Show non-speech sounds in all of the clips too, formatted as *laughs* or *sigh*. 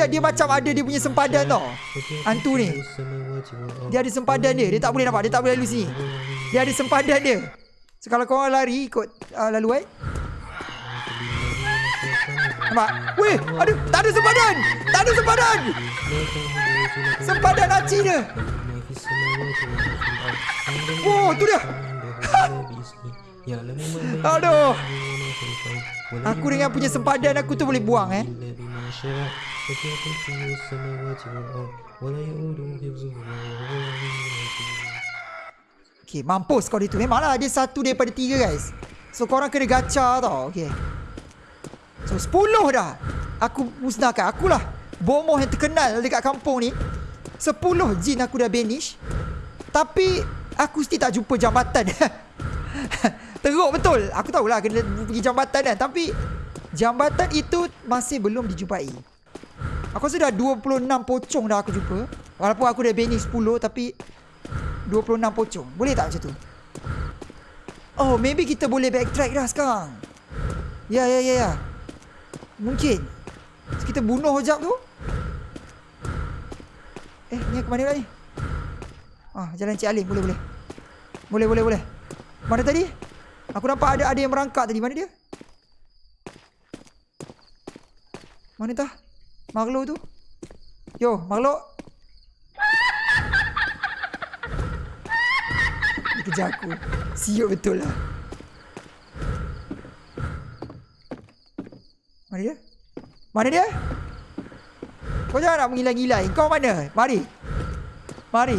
dia dia macam ada dia punya sempadan tau. Hantu ni. Dia ada sempadan dia. Dia tak boleh nampak. Dia tak boleh lalu sini. Dia ada sempadan dia. So kalau korang lari ikut uh, laluan. Nampak? Weh, aduh, tak ada sempadan. Tak ada sempadan. Sempadan laci dia. Oh, tu dia. *laughs* Aduh. Aku dengan punya sempadan aku tu boleh buang eh. Okay, mampus kau dia tu. Memanglah dia satu daripada tiga guys. So korang kena gacha tau. Okay. So sepuluh dah. Aku musnahkan. Akulah bomoh yang terkenal dekat kampung ni. Sepuluh jin aku dah banish. Tapi aku still tak jumpa jambatan. *laughs* Teruk betul. Aku tahulah kena pergi jambatan kan. Tapi jambatan itu masih belum dijumpai. Aku rasa dah 26 pocong dah aku jumpa. Walaupun aku dah banish 10 tapi 26 pocong. Boleh tak macam tu? Oh maybe kita boleh backtrack dah sekarang. Ya ya ya ya. Mungkin. So, Kita bunuh sekejap tu. Eh ni ke mana lah ni. Ah jalan Cik Alim. Boleh boleh. Boleh boleh boleh. Mana tadi? Aku nampak ada ada yang merangkak tadi. Mana dia? Mana tah Makhluk tu? Yo makhluk kejar aku. Siuk betul lah. Mana dia? Mana dia? Kau jangan nak mengilang-ilang Kau mana? Mari. Mari.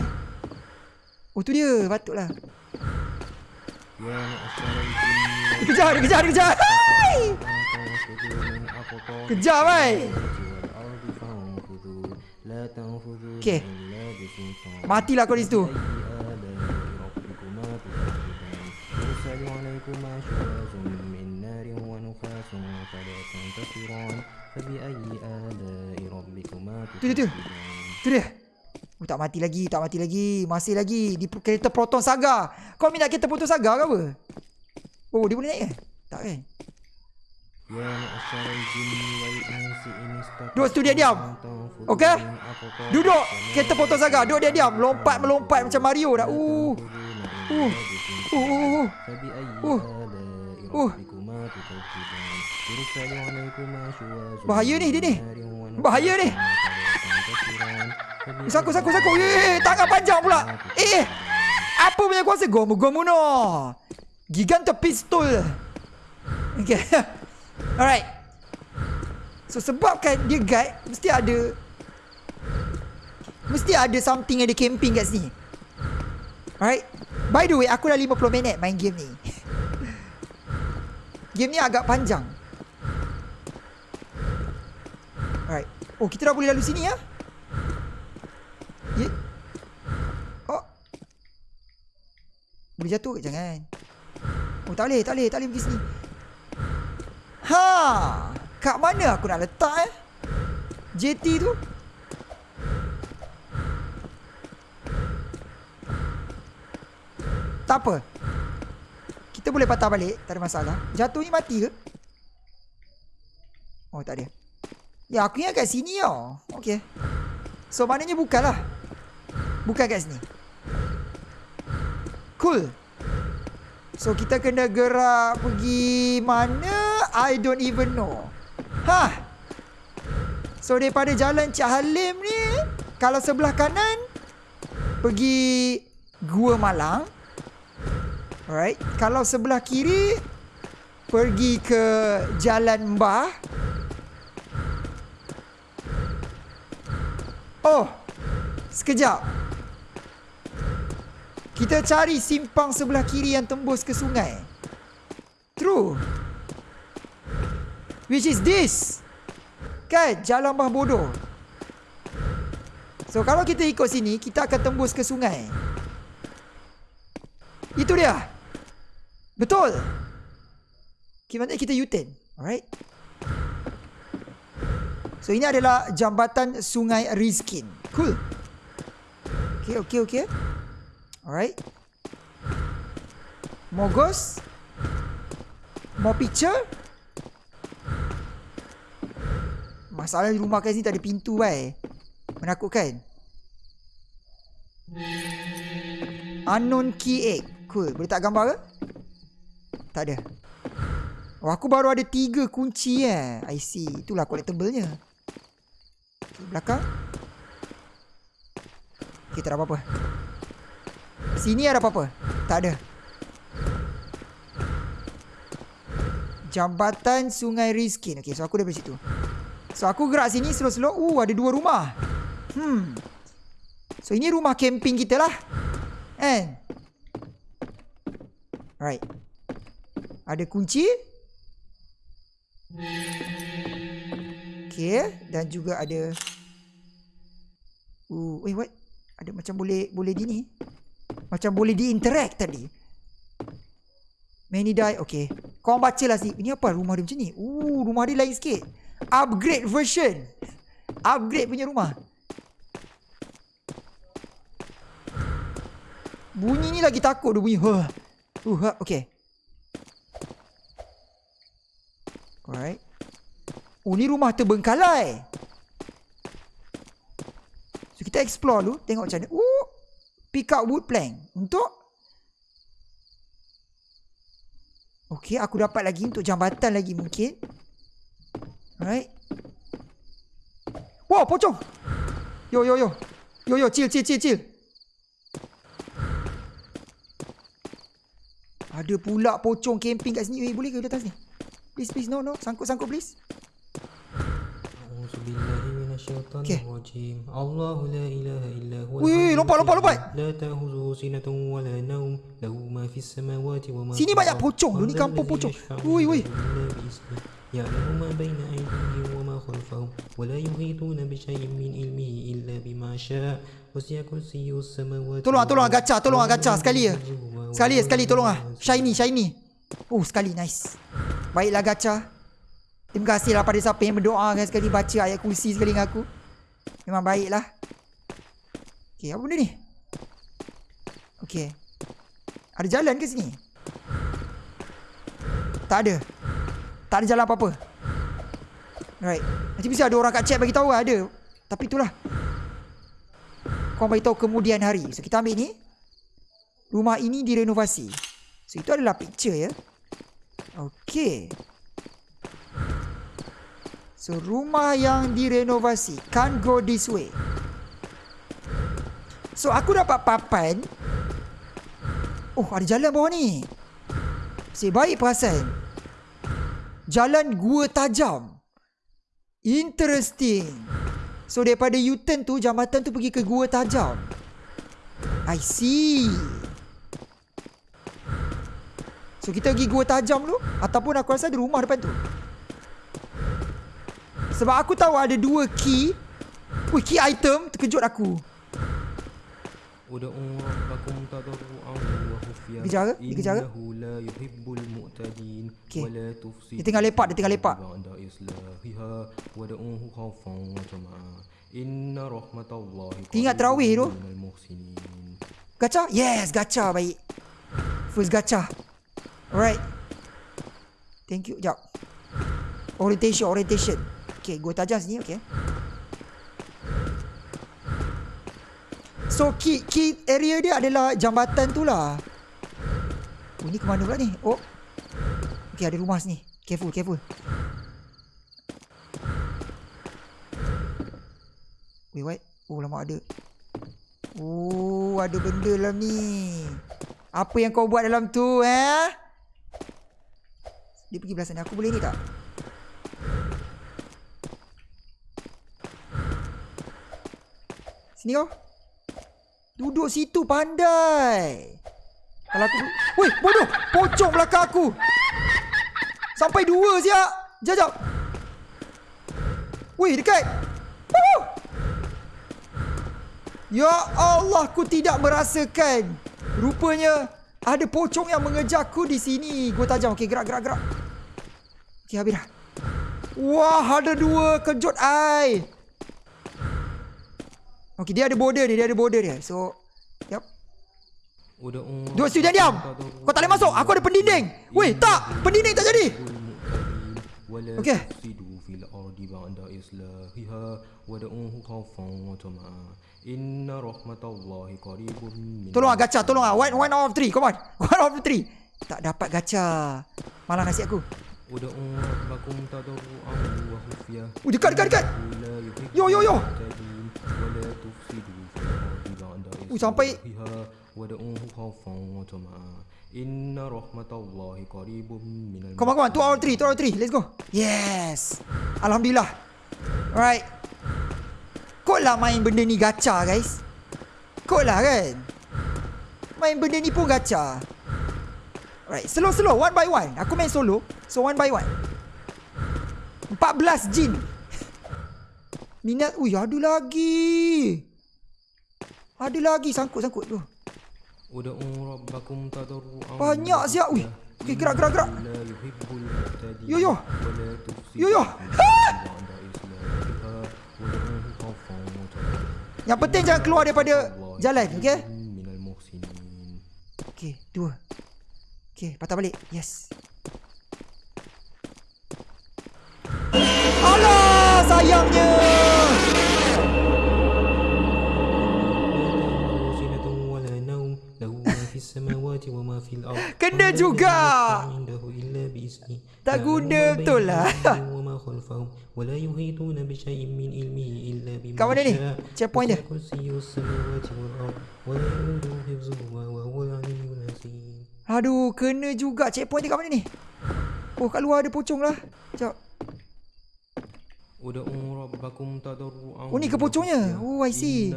Oh tu dia. Patutlah Dia kejar Dia kejar Dia kejar. Kejar mai Okay Matilah kau di situ. Tu dia tu. Tu dia. Oh, Tak mati lagi Tak mati lagi. Masih lagi. Di kereta Proton Saga. Kau minat kereta Proton Saga ke apa? Oh dia boleh naik ke? Tak kan? Duduk situ dia diam. Okey? Duduk. Kereta Proton Saga. Duduk dia diam. Lompat melompat macam Mario dah. Uh. Uh. Uh. Uh. Uh. Bahaya ni dia ni. Bahaya ni. Saku saku saku. Eh, tangan panjang pula. Eh. Apa punya kuasa gomu gomu no? Giganta pistol. Okay. *laughs* Alright. So sebabkan dia guide mesti ada mesti ada something yang dia camping kat sini. Alright. By the way, aku dah 50 minit main game ni. game ni agak panjang. Alright. Oh, kita dah boleh lalu sini ya. Yeah. Oh. Boleh jatuh ke? Jangan. Oh, tak boleh, tak boleh, tak boleh pergi sini. Ha. Kat mana aku nak letak eh? JT tu. Tak apa. Kita boleh patah balik. Tak ada masalah. Jatuh ni mati ke? Oh, tak ada. Ya, aku ingat kat sini tau. Okay. So, maknanya bukanlah. Bukan kat sini. Cool. So, kita kena gerak pergi mana? I don't even know. Ha. So, daripada jalan Cik Halim ni, kalau sebelah kanan, pergi Gua Malang. Alright. Kalau sebelah kiri pergi ke Jalan Mbah. Oh. Sekejap. Kita cari simpang sebelah kiri yang tembus ke sungai. True. Which is this? Kan? Jalan Mbah Bodoh. So, kalau kita ikut sini, kita akan tembus ke sungai. Itu dia. Betul. Gimana kita U-turn? Alright. So ini adalah jambatan Sungai Rizkin. Cool. Okay, okay, okay. Alright. More ghost. More picture. Masalah rumah kat sini tak ada pintu bai. Menakutkan. Unknown key egg. Cool. Boleh tak gambar ke? Tak ada. Oh, aku baru ada tiga kunci eh. I see. Itulah collectible-nya. Okay, belakang. Okay, tak ada apa-apa. Sini ada apa-apa? Tak ada. Jambatan Sungai Rizkin. Okay, so aku dari situ. So, aku gerak sini slow-slow. Uh, ada dua rumah. Hmm. So, ini rumah camping kita lah. And. Right. Ada kunci. Okay. Dan juga ada... Uh, wait, what? Ada macam boleh boleh di ni. Macam boleh di interact tadi. Many die. Okay. Kau baca lah sini. Ini apa rumah dia macam ni? Uh, rumah dia lain sikit. Upgrade version. Upgrade punya rumah. Bunyi ni lagi takut dia bunyi. Huh. Uh, okay. Alright. Oh, ni rumah terbengkalai. So, kita explore dulu. Tengok macam mana. Uh, pick up wood plank. Untuk? Okay, aku dapat lagi untuk jambatan lagi mungkin. Alright. Wow, pocong. Yo, yo, yo. Yo, yo, chill, chill, chill, chill. Ada pula pocong camping kat sini. Eh, boleh ke di atas ni? Please, please. No, no. Sangkut, sangkut, please. Okay. Allah la ilaha illa huwa. Wih, lompat, lompat, lompat. La ta'khudhuhu sinatun wa la nawm. Lahu ma fis samawati wa ma Sini banyak pocong tu, ni kampung pocong. Wui, wui. يعلم ما بين أيديهم وما خلفهم ولا يحيطون بشيء من علمه إلا بما شاء وسع كرسيه السماوات Tolong ah, tolong ah, gacha, tolong ah, gacha sekali ya. Sekali ya, sekali tolong ah. Shiny, shiny. Oh, sekali nice. Baiklah gacha. Terima kasih lah pada siapa yang berdoa kan sekali baca ayat kursi sekali dengan aku. Memang baiklah. Okay, apa benda ni? Okay. Ada jalan ke sini? Tak ada. tak ada jalan apa-apa. Right. Nanti bisa ada orang kat chat bagi tahu lah, ada. Tapi itulah. Kau bagi tahu kemudian hari. So kita ambil ni. Rumah ini direnovasi. So itu adalah picture ya. Okay. So rumah yang direnovasi. Can't go this way. So aku dapat papan. Oh ada jalan bawah ni. Si baik perasan. Jalan gua tajam. Interesting. So daripada U-turn tu jambatan tu pergi ke gua tajam. I see. So kita pergi gua tajam dulu ataupun aku rasa ada rumah depan tu. Sebab aku tahu ada dua key. Wih, key item terkejut aku. Uda'u'akum tadarru'ahu wa Innahu la yuhibbul mu'tadin. Okay Dia lepak, dia lepak. Ba'da islahiha wa Inna rahmatallahi terawih tu. Gacha? Yes, gacha baik. First gacha Alright. Thank you, jap. Orientation, orientation. Okay, go tajam sini, okay So, key, key area dia adalah jambatan tu lah. Oh, ni ke mana pula ni? Oh. Okay, ada rumah sini. Careful, careful. Wait, what? Oh, lama ada. Oh, ada benda dalam ni. Apa yang kau buat dalam tu, eh? Dia pergi belah sana. Aku boleh ni tak? Sini kau. Duduk situ pandai. Kalau aku... Weh, bodoh! Pocong belakang aku! Sampai dua siap! Sekejap. Weh, dekat! Woo! Ya Allah, aku tidak merasakan. Rupanya ada pocong yang mengejarku di sini. Gua tajam. Okey, gerak, gerak, gerak. Okey, habis dah. Wah, ada dua kejut ai. Okey, dia ada border dia, dia ada border dia. So, yap. ادعوا Dua situ jangan diam. Kau tak boleh masuk. Aku ada pendinding. Weh, tak. Pendinding tak jadi. ولا Okey. تفسدوا في في الأرض بعد إصلاحها ودعوه خوفا وطمعا إن رحمة الله قريب من Tolong ah gacha, tolong ah. One, one out of three. Come on. *laughs* One out of three. Tak dapat gacha. Malah nasi aku. ودعوا ربكم تضرعا وخفية Oh, dekat, dekat, dekat. إنه لا يحب Yo, yo, yo. Uh, sampai Inna rahmatallahi qaribun minal Come on, come on, 2 hour 3, 2 hour 3, let's go. Yes. Alhamdulillah. Alright. Kau lah main benda ni gacha guys. Kau lah kan. Main benda ni pun gacha Alright, slow slow, one by one. Aku main solo, so one by one. 14 jin. Minat, ui ada lagi. Ada lagi sangkut-sangkut tu. Ud'u rabbakum tadru. Banyak siap weh. Okey gerak gerak gerak. Yo yo. Yo yo. *laughs* Yang penting jangan keluar daripada jalan, okey? Okey, dua. Okey, patah balik. Yes. Alah, sayangnya. samawati wa ma fil ard. Kena juga. Tak guna betul lah. Wa la yuhituna bi shay'in min ilmihi illa bima. Kau mana ni? Checkpoint dia. Aduh, kena juga checkpoint dia kat mana ni? Oh, kat luar ada pocong lah. Jap. Oh ni kepocongnya Oh I see.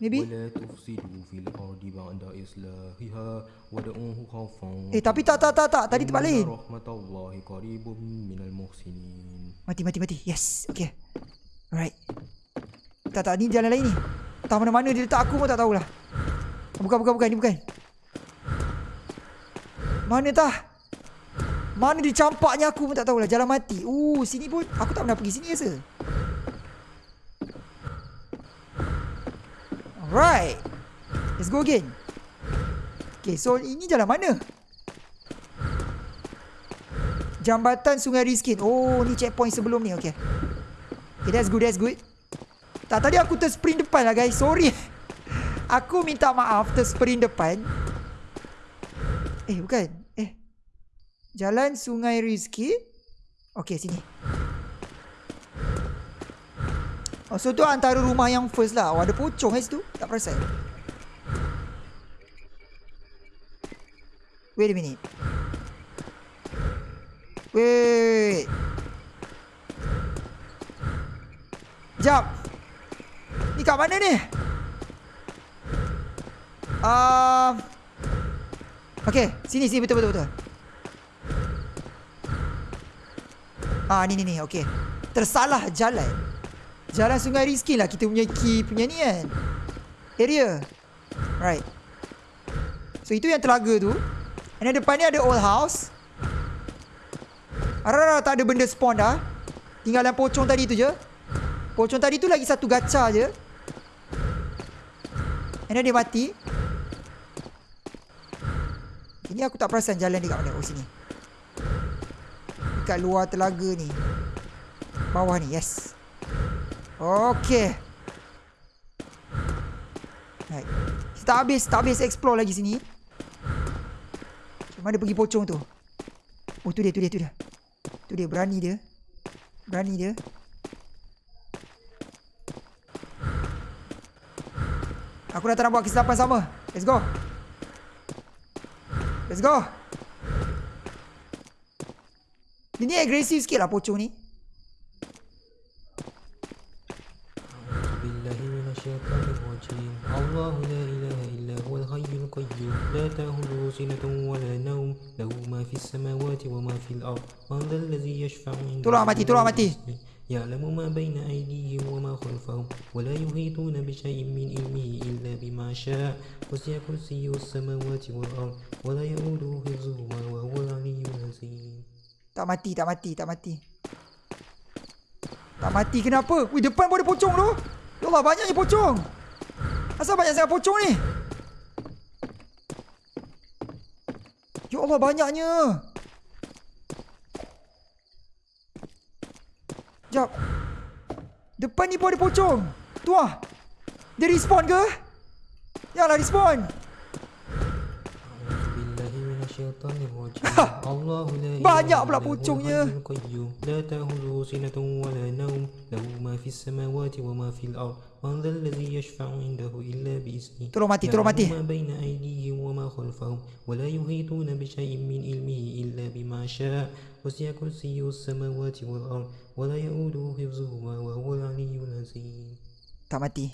Maybe? Eh tapi tak tak tak tak. Tadi terbalik. Mati mati mati. Yes. Okay. Alright. Tak tak. Ni jalan lain ni. Tak mana mana dia letak aku pun tak tahulah. Bukan bukan bukan. Ni bukan. Mana tak mana dia campaknya aku pun tak tahulah. Jalan mati. Uh, sini pun. Aku tak pernah pergi sini rasa. Alright. Let's go again. Okay, so ini jalan mana? Jambatan Sungai Rizkin. Oh, ni checkpoint sebelum ni. Okay. Okay, that's good, that's good. Tak, tadi aku tersprint depan lah guys. Sorry. *laughs* Aku minta maaf tersprint depan. Eh, bukan. Eh. Jalan Sungai Rizki. Okay, sini. Oh, so tu antara rumah yang first lah. Oh, ada pocong kat situ. Tak perasan. Wait a minute. Wait. Jap. Ni kat mana ni? Um, okay, sini sini betul betul betul. Ah ni ni ni, okay. Tersalah jalan. Jalan Sungai Rizki lah kita punya key punya ni kan. Area. Right. So itu yang telaga tu. And then depan ni ada old house. Arara tak ada benda spawn dah. Tinggal yang pocong tadi tu je. Pocong tadi tu lagi satu gacha je. And then dia mati. Ini aku tak perasan jalan dia kat mana. Oh sini. Dekat luar telaga ni. Bawah ni. Yes. Okay. Right. Kita tak habis, tak habis explore lagi sini. Mana pergi pocong tu? Oh tu dia, tu dia, tu dia. Tu dia, berani dia. Berani dia. Aku dah tak nak buat kesilapan sama. Let's go. Let's go. Dia ni agresif sikit lah pocong ni. الله لا إله إلا هو الحي القيوم لا تأخذه سنة ولا نوم له ما في السماوات وما في الأرض من ذا الذي يشفع عنده mati. بإذنه يعلم ما بين أيديهم وما خلفهم ولا يحيطون بشيء من علمه إلا بما شاء وسع كرسيه السماوات والأرض ولا يؤوده حفظهما وهو العلي العظيم Tak mati, tak mati, tak mati. Tak mati kenapa? Wih, depan pun ada pocong tu. Ya Allah, banyaknya pocong. Asal banyak sangat pocong ni? Ya Allah, banyaknya. Sekejap. Depan ni pun ada pocong. Tu ah. Dia respawn ke? Janganlah respawn. *laughs* Banyak pula pocongnya. لا تأخذه سنة ولا نوم. له ما في السماوات وما في الأرض. من ذا الذي يشفع عنده إلا بإذنه. Tolong mati, tolong mati. يعلم ما بين أيديهم وما خلفهم. ولا يحيطون بشيء من علمه إلا بما شاء. وسع كرسيه السماوات والأرض. ولا يؤوده حفظهما وهو العلي العظيم. Tak mati.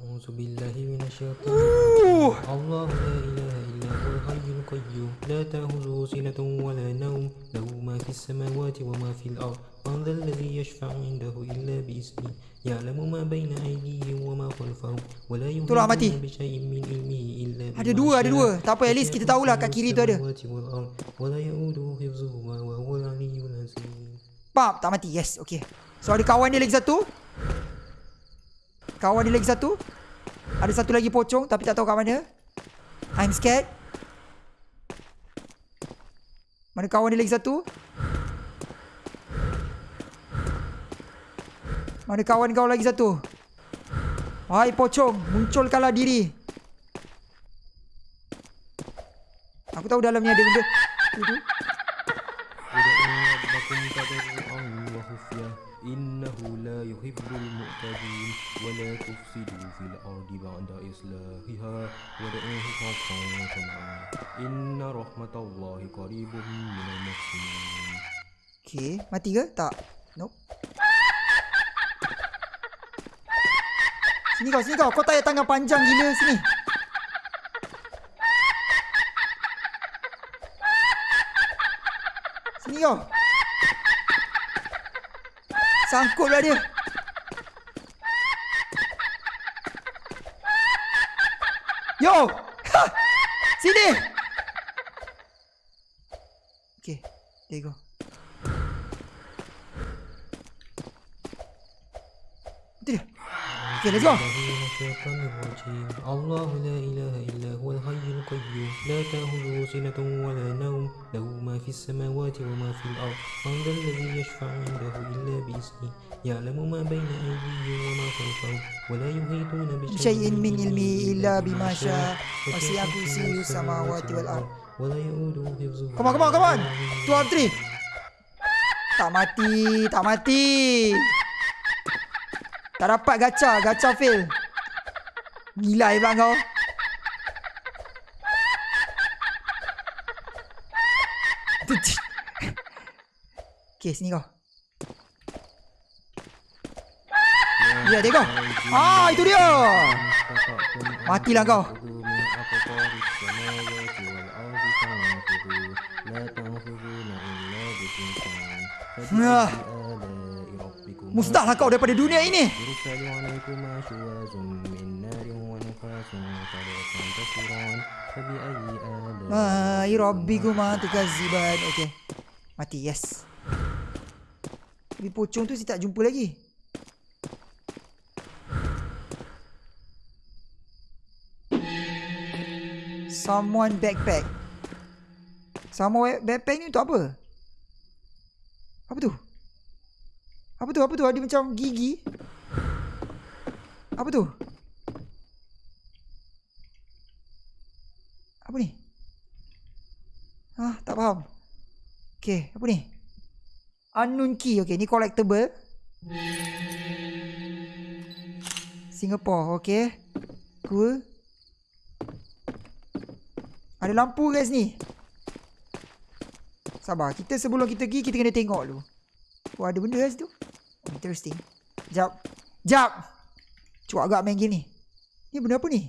أعوذ بالله من الشيطان. الله لا إله إلا هو الحي القيوم لا تأخذه سنة ولا نوم له ما في السماوات وما في الأرض من ذا الذي يشفع عنده إلا بإذنه يعلم ما بين أيديهم وما خلفهم ولا. يحيطون بشيء من علمه إلا بما Ada dua, ada dua. Tak apa, at least kita tahulah kat kiri tu ada. ولا يؤوده حفظهما وهو العلي العظيم Pam, tak mati. Yes, okay. So ada kawan dia lagi satu. Kawan dia lagi satu. Ada satu lagi pocong tapi tak tahu kat mana. I'm scared. Mana kawan dia lagi satu? Mana kawan kau lagi satu? Wahai pocong, munculkanlah diri. Aku tahu dalamnya ada benda. Tu tu. yuhibbul mu'tadin wa la tufsidu fil ardi ba'da islahiha wa da'uhu khawfan wa tam'a inna rahmatallahi qaribun minal muslimin Okay, mati ke? Tak. Nope. Sini kau, sini kau. Kau tayar tangan panjang gila sini. Sini kau. Sangkutlah dia. Yo! Ha! *laughs* Sini! Okay, there you go. الشيطان الرجيم الله لا إله إلا هو الحي القيوم. لا تأخذه سنة ولا نوم. له ما في السماوات وما في الأرض. من ذا الذي يشفع عنده إلا بإذنه. يعلم ما بين أيديهم وما خلفهم. ولا يحيطون بشيء من علمه إلا بما شاء. وسع كرسيه السماوات والأرض. ولا يؤوده حفظهما Come on, come on, come on. Two of three. Tak mati, tak mati. Tak dapat gacha, gacha fail. Gila pula kau. Okay, sini kau. Ya, dia kau. Ah, itu dia. Matilah kau. Nah. Mustahlah kau daripada dunia ini. Mai Robbi guma tukaziban. Okey. Mati yes. Di pocong tu si tak jumpa lagi. Someone backpack. Someone backpack ni untuk apa? Apa tu? Apa tu? Apa tu? Ada macam gigi. Apa tu? Apa ni? Ah, tak faham. Okay, apa ni? Unknown key. Okay, ni collectible. Singapore, okay. Cool. Ada lampu guys ni. Sabar, kita sebelum kita pergi, kita kena tengok dulu. Oh, ada benda kat situ. Interesting. Jap. Jap. Cuak agak main game ni. Ni benda apa ni?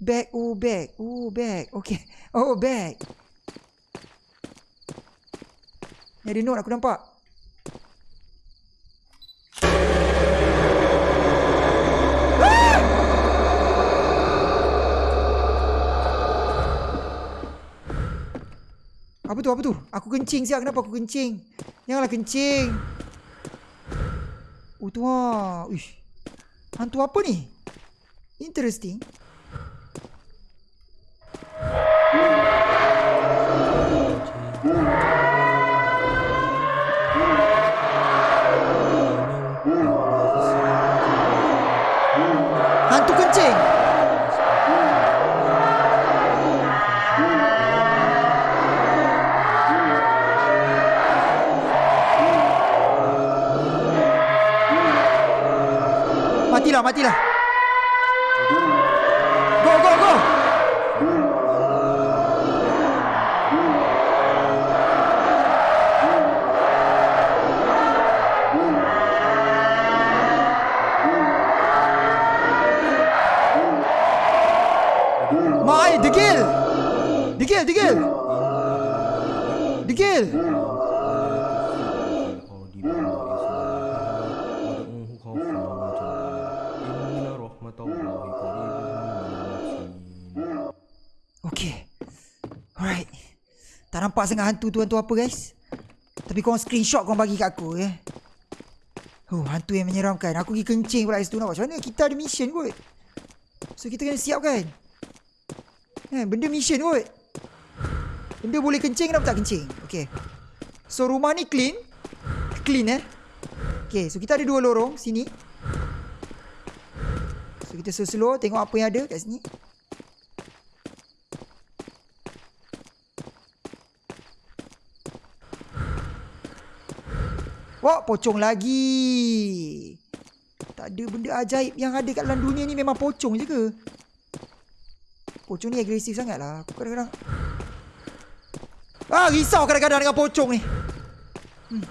Bag. Oh, bag. Oh, bag. Okay. Oh, bag. Ada note aku nampak. Apa tu? Apa tu? Aku kencing siap. Kenapa aku kencing? Janganlah kencing. Oh tu ha. Uish. Hantu apa ni? Interesting. 下地了 sangat hantu tu hantu apa guys. Tapi korang screenshot korang bagi kat aku ya. Oh, hantu yang menyeramkan. Aku pergi kencing pula situ nak macam mana? Kita ada mission kot. So kita kena siap kan? Eh, benda mission kot. Benda boleh kencing kenapa tak kencing? Okay. So rumah ni clean. Clean eh. Okay, so kita ada dua lorong sini. So kita slow-slow tengok apa yang ada kat sini. Wah, pocong lagi. Tak ada benda ajaib yang ada kat dalam dunia ni memang pocong je ke? Pocong ni agresif sangat lah. Aku kadang-kadang... Ah, risau kadang-kadang dengan pocong ni. Hmm.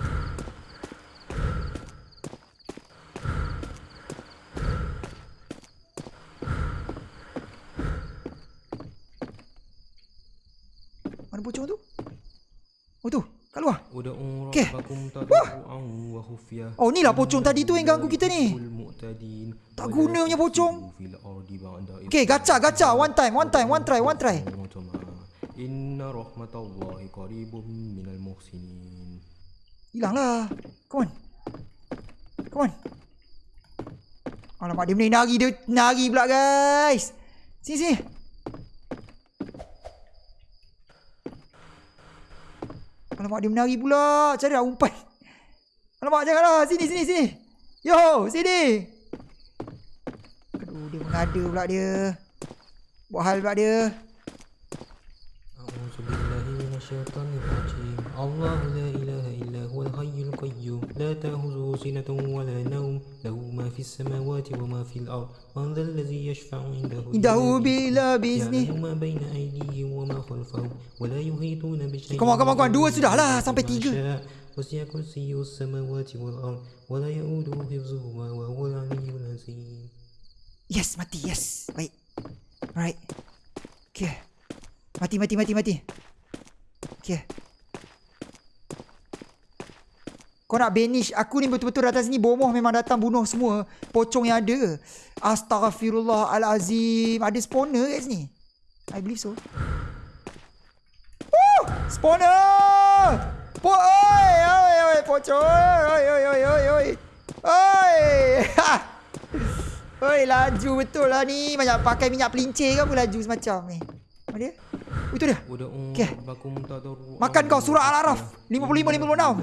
Mana pocong tu? Oh tu, Kat luar. Okay. Wah. Oh, ni lah pocong tadi tu yang ganggu kita ni. Tak guna punya pocong. Okay, gacha, gacha. One time, one time, one try, one try. Inna rahmatullahi qaribum minal muhsinin. Hilanglah. Come on. Come on. Alamak, dia menari, dia nari pula guys. Sini, sini. Alamak dia menari pula. Cari lah umpan? Alamak janganlah Sini sini sini. Yo sini. Aduh dia mengada pula dia. Buat hal pula dia. A'udzubillahi minasyaitanir rajim la لا تأخذه سنة ولا نوم له ما في السماوات وما في الأرض من ذا الذي يشفع عنده إلا Indahu بإذنه. يعلم ما بين أيديهم وما خلفهم ولا يحيطون بشيء Come on, come on, come on. Dua من sudah lah, sampai tiga. وسع كرسيه السماوات والأرض ولا يؤوده حفظهما وهو العلي العظيم Yes, mati. Yes. Baik. Alright. Okay. Mati, mati, mati, mati. Okay. Kau nak banish Aku ni betul-betul datang sini Bomoh memang datang bunuh semua. Pocong yang ada. Astaghfirullahalazim Ada spawner kat sini? I believe so. Woo! Spawner! Po oi, oi, oi, pocong. Oi, oi, oi, oi, oi. Oi. Ha! Oi, laju betul lah ni. Banyak pakai minyak pelincir ke apa laju semacam ni. Mana dia? Itu dia. Okay. Makan kau surah Al-Araf 55-56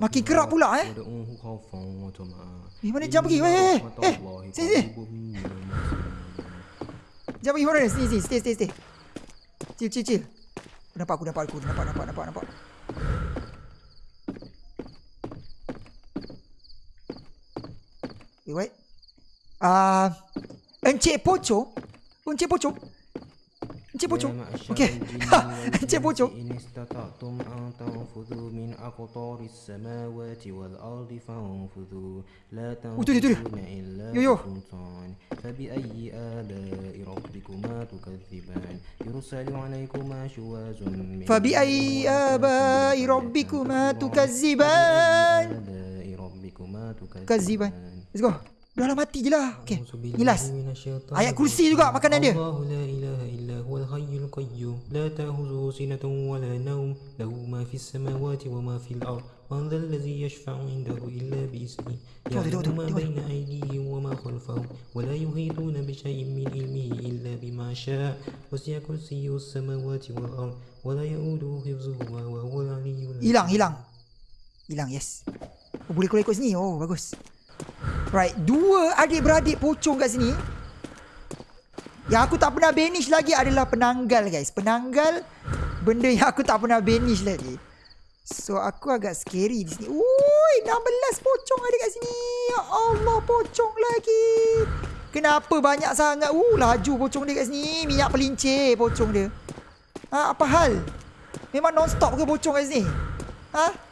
Makin kerap pula eh? Eh mana jam pergi? Eh eh eh Sini sini. Jam pergi mana? Sini sini stay stay stay Chill chill chill. Nampak aku nampak aku nampak nampak nampak nampak. Eh, wait, wait. Uh, Encik Pocho oh, Encik Pocho Encik Pocho Okey. Ha Encik *laughs* Pocho Inistata'tum an ah, tanfudhu min ah, aqtari samawati wal ardi fanfudhu la oh, tanfudhuna illa bi sultan Fabi ayyi ala'i rabbikuma tukadhiban yursalu alaykuma shuwazun min fa ayyi aba'i rabbikuma tukadhiban kadhiban let's go. Dah lah mati je lah. Okay. أعوذ بالله Nilas. من الشيطان Ayat kursi juga makanan dia. الله لا إله إلا هو الحي القيوم لا تأخذه سنة ولا نوم له ما في السماوات وما في الأرض من ذا الذي يشفع عنده إلا بإذنه تقعد- تقعد- يعلم ما تقعد. بين أيديهم وما خلفهم ولا يحيطون بشيء من علمه إلا بما شاء وسع كرسيه السماوات والأرض ولا يؤوده حفظهما وهو العلي العظيم Hilang, hilang. Hilang, yes. Oh, boleh keluar ikut sini. Oh, bagus. Right. Dua adik-beradik pocong kat sini. Yang aku tak pernah banish lagi adalah penanggal guys. Penanggal benda yang aku tak pernah banish lagi. So aku agak scary di sini. Ui, 16 pocong ada kat sini. Ya Allah, pocong lagi. Kenapa banyak sangat? Uh, laju pocong dia kat sini. Minyak pelincir pocong dia. Ha, apa hal? Memang non-stop ke pocong kat sini? Ha?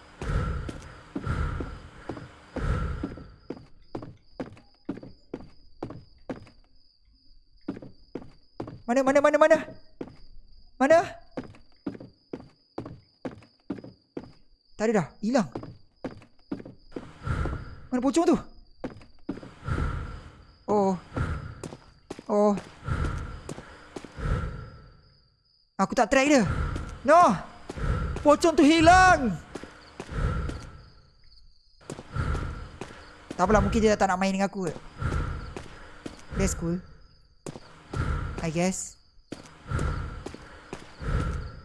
Mana, mana, mana, mana? Mana? Tak ada dah. Hilang. Mana pocong tu? Oh. Oh. Aku tak track dia. No. Pocong tu hilang. Tak apalah mungkin dia tak nak main dengan aku. ke. That's cool. I guess.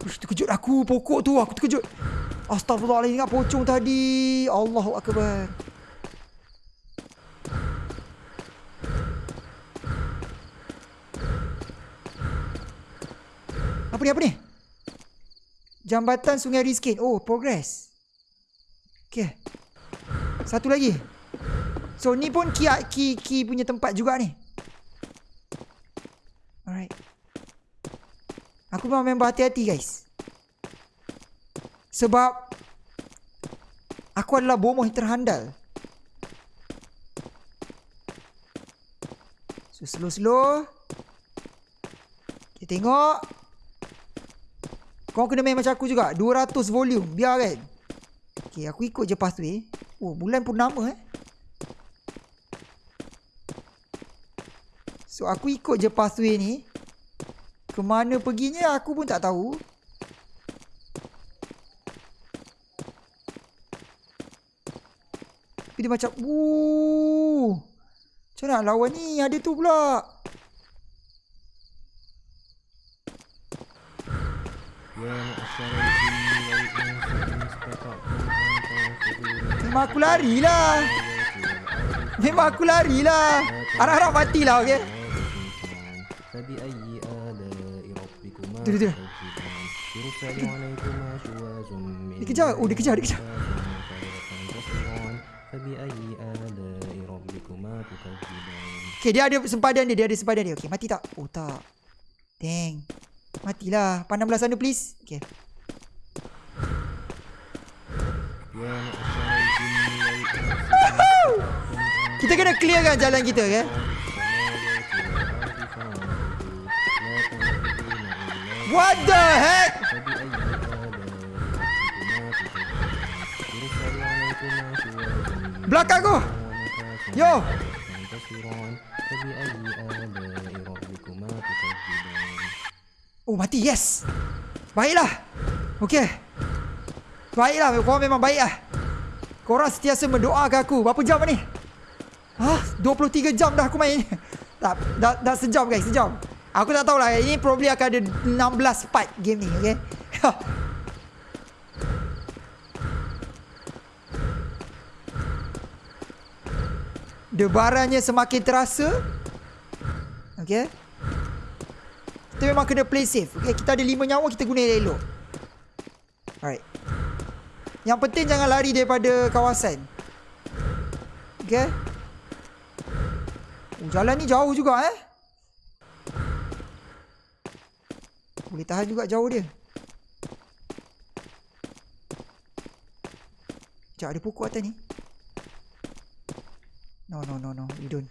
Ush, terkejut aku pokok tu. Aku terkejut. Astaghfirullahaladzim ingat pocong tadi. Allahu Akbar. Apa ni, apa ni? Jambatan Sungai Rizkin. Oh, progress. Okay. Satu lagi. So, ni pun ki, ki, ki punya tempat juga ni. Alright. Aku memang memang berhati-hati guys. Sebab aku adalah bomoh yang terhandal. So slow-slow. Kita tengok. Kau kena main macam aku juga. 200 volume. Biar kan. Okay, aku ikut je pathway. Oh, bulan purnama eh. So, aku ikut je pathway ni. Kemana perginya aku pun tak tahu. Tapi dia macam Wuuuh Macam nak lawan ni? Ada tu pula. Memang aku larilah. Memang aku larilah. Harap-harap matilah okay Tadi air. Dia dia dia. Dikejar, oh dikejar, dikejar. Okay, dia ada sempadan dia, dia ada sempadan dia. Okay, mati tak? Oh tak. Dang. Matilah. Pandang belah sana please. Okay. Kita kena clear kan jalan kita kan? Okay? What the heck? Belakang aku. Yo. Oh, mati. Yes. Baiklah. Okay. Baiklah. Korang memang baik lah. Korang sentiasa mendoakan aku. Berapa jam ni? Hah? 23 jam dah aku main. *laughs* tak, dah, dah sejam guys. Sejam. Aku tak tahulah. Ini probably akan ada 16 part game ni. Okay? *laughs* Debarannya semakin terasa. Okay. Kita memang kena play safe. Okay, kita ada 5 nyawa, kita guna elok. Alright. Yang penting jangan lari daripada kawasan. Okay. Oh, jalan ni jauh juga eh. Boleh tahan juga jauh dia. Sekejap ada pokok atas ni. No, no, no, no. We don't.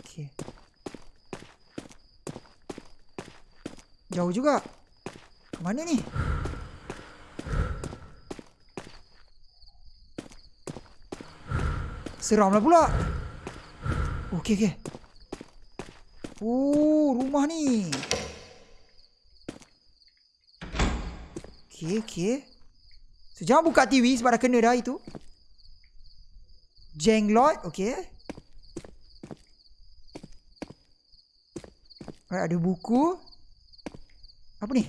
Okay. Jauh juga. Ke mana ni? Seram lah pula. Okey, okey. Oh, rumah ni. Okey, okey. So, jangan buka TV sebab dah kena dah itu. Jenglot, okey. Alright, ada buku. Apa ni?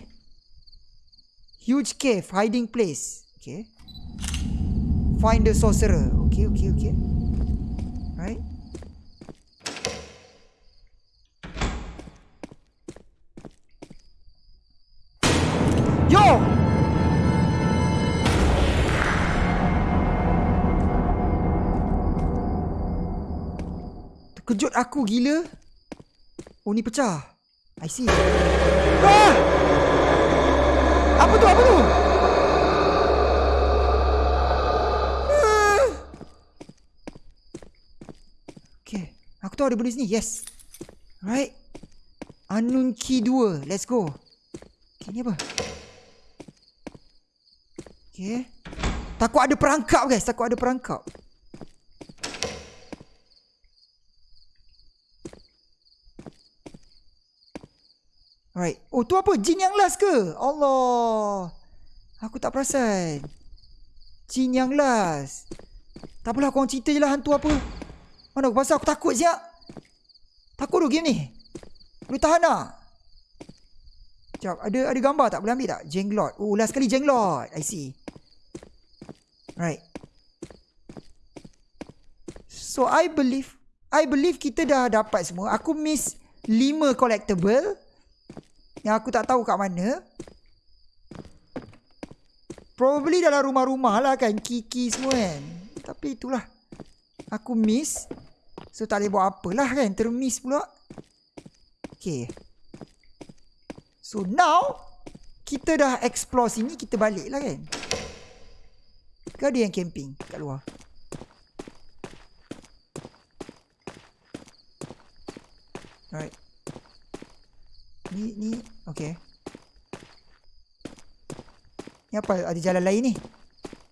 Huge cave, hiding place. Okay. Find the sorcerer. Okay, okay, okay. Terkejut aku gila. Oh ni pecah. I see. Ah! Apa tu? Apa tu? Ah! Aku tahu ada benda sini. Yes. Right. Unknown key 2. Let's go. Okay, ni apa? Okay. Takut ada perangkap guys. Takut ada perangkap. Alright. Oh tu apa? Jin yang last ke? Allah. Aku tak perasan. Jin yang last. Tak apalah korang cerita je lah hantu apa. Mana aku pasal aku takut siap. Takut tu game ni. Boleh tahan tak? Sekejap. Ada, ada gambar tak? Boleh ambil tak? Jenglot. Oh last kali jenglot. I see. Right. So I believe I believe kita dah dapat semua. Aku miss 5 collectible. Yang aku tak tahu kat mana. Probably dalam rumah-rumah lah kan. Kiki semua kan. Tapi itulah. Aku miss. So tak boleh buat apalah kan. Termiss pula. Okay. So now. Kita dah explore sini. Kita balik lah kan. Ke ada yang camping kat luar? Alright. Ni ni okay. Ni apa ada jalan lain ni?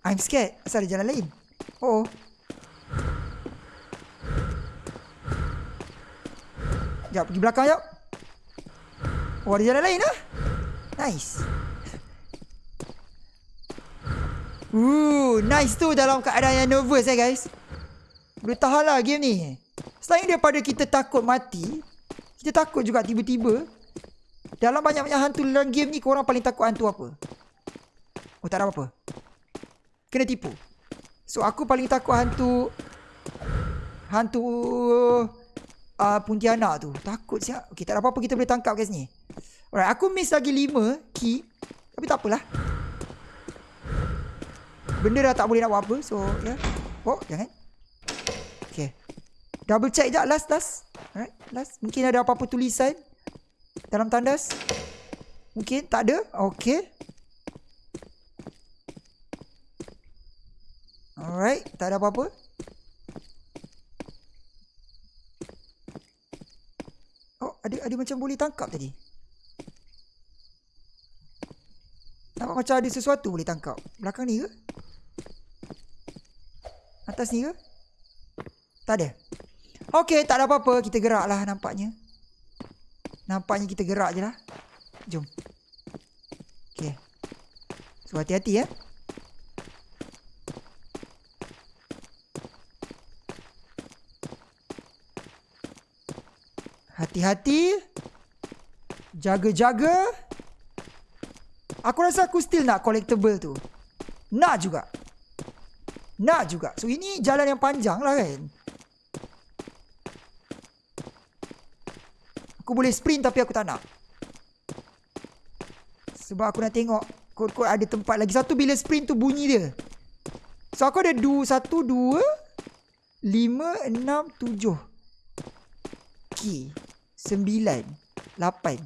I'm scared. Asal ada jalan lain? Oh. oh. Jap pergi belakang jap. Oh ada jalan lain ah. Nice. Ooh, nice tu dalam keadaan yang nervous eh guys. Boleh tahan lah game ni. Selain daripada kita takut mati, kita takut juga tiba-tiba dalam banyak-banyak hantu dalam game ni korang paling takut hantu apa? Oh tak ada apa-apa. Kena tipu. So aku paling takut hantu hantu uh, Pontianak tu. Takut siap. Okay tak ada apa-apa kita boleh tangkap kat sini. Alright, aku miss lagi 5 key. Tapi tak apalah. Benda dah tak boleh nak buat apa. So, ya. Yeah. Oh, jangan. Okay. Double check sekejap. Last, last. Alright, last. Mungkin ada apa-apa tulisan. Dalam tandas. Mungkin tak ada. Okay. Alright. Tak ada apa-apa. Oh, ada ada macam boleh tangkap tadi. Nampak macam ada sesuatu boleh tangkap. Belakang ni ke? Atas ni ke? Tak ada. Okey, tak ada apa-apa. Kita gerak lah nampaknya. Nampaknya kita gerak je lah. Jom. Okey. So, hati-hati ya. Hati-hati. Jaga-jaga. Aku rasa aku still nak collectible tu. Nak juga. Nak juga. So ini jalan yang panjang lah kan. Aku boleh sprint tapi aku tak nak. Sebab aku nak tengok kod-kod ada tempat lagi. Satu bila sprint tu bunyi dia. So aku ada dua, satu, dua, lima, enam, tujuh. Key. Sembilan. Lapan.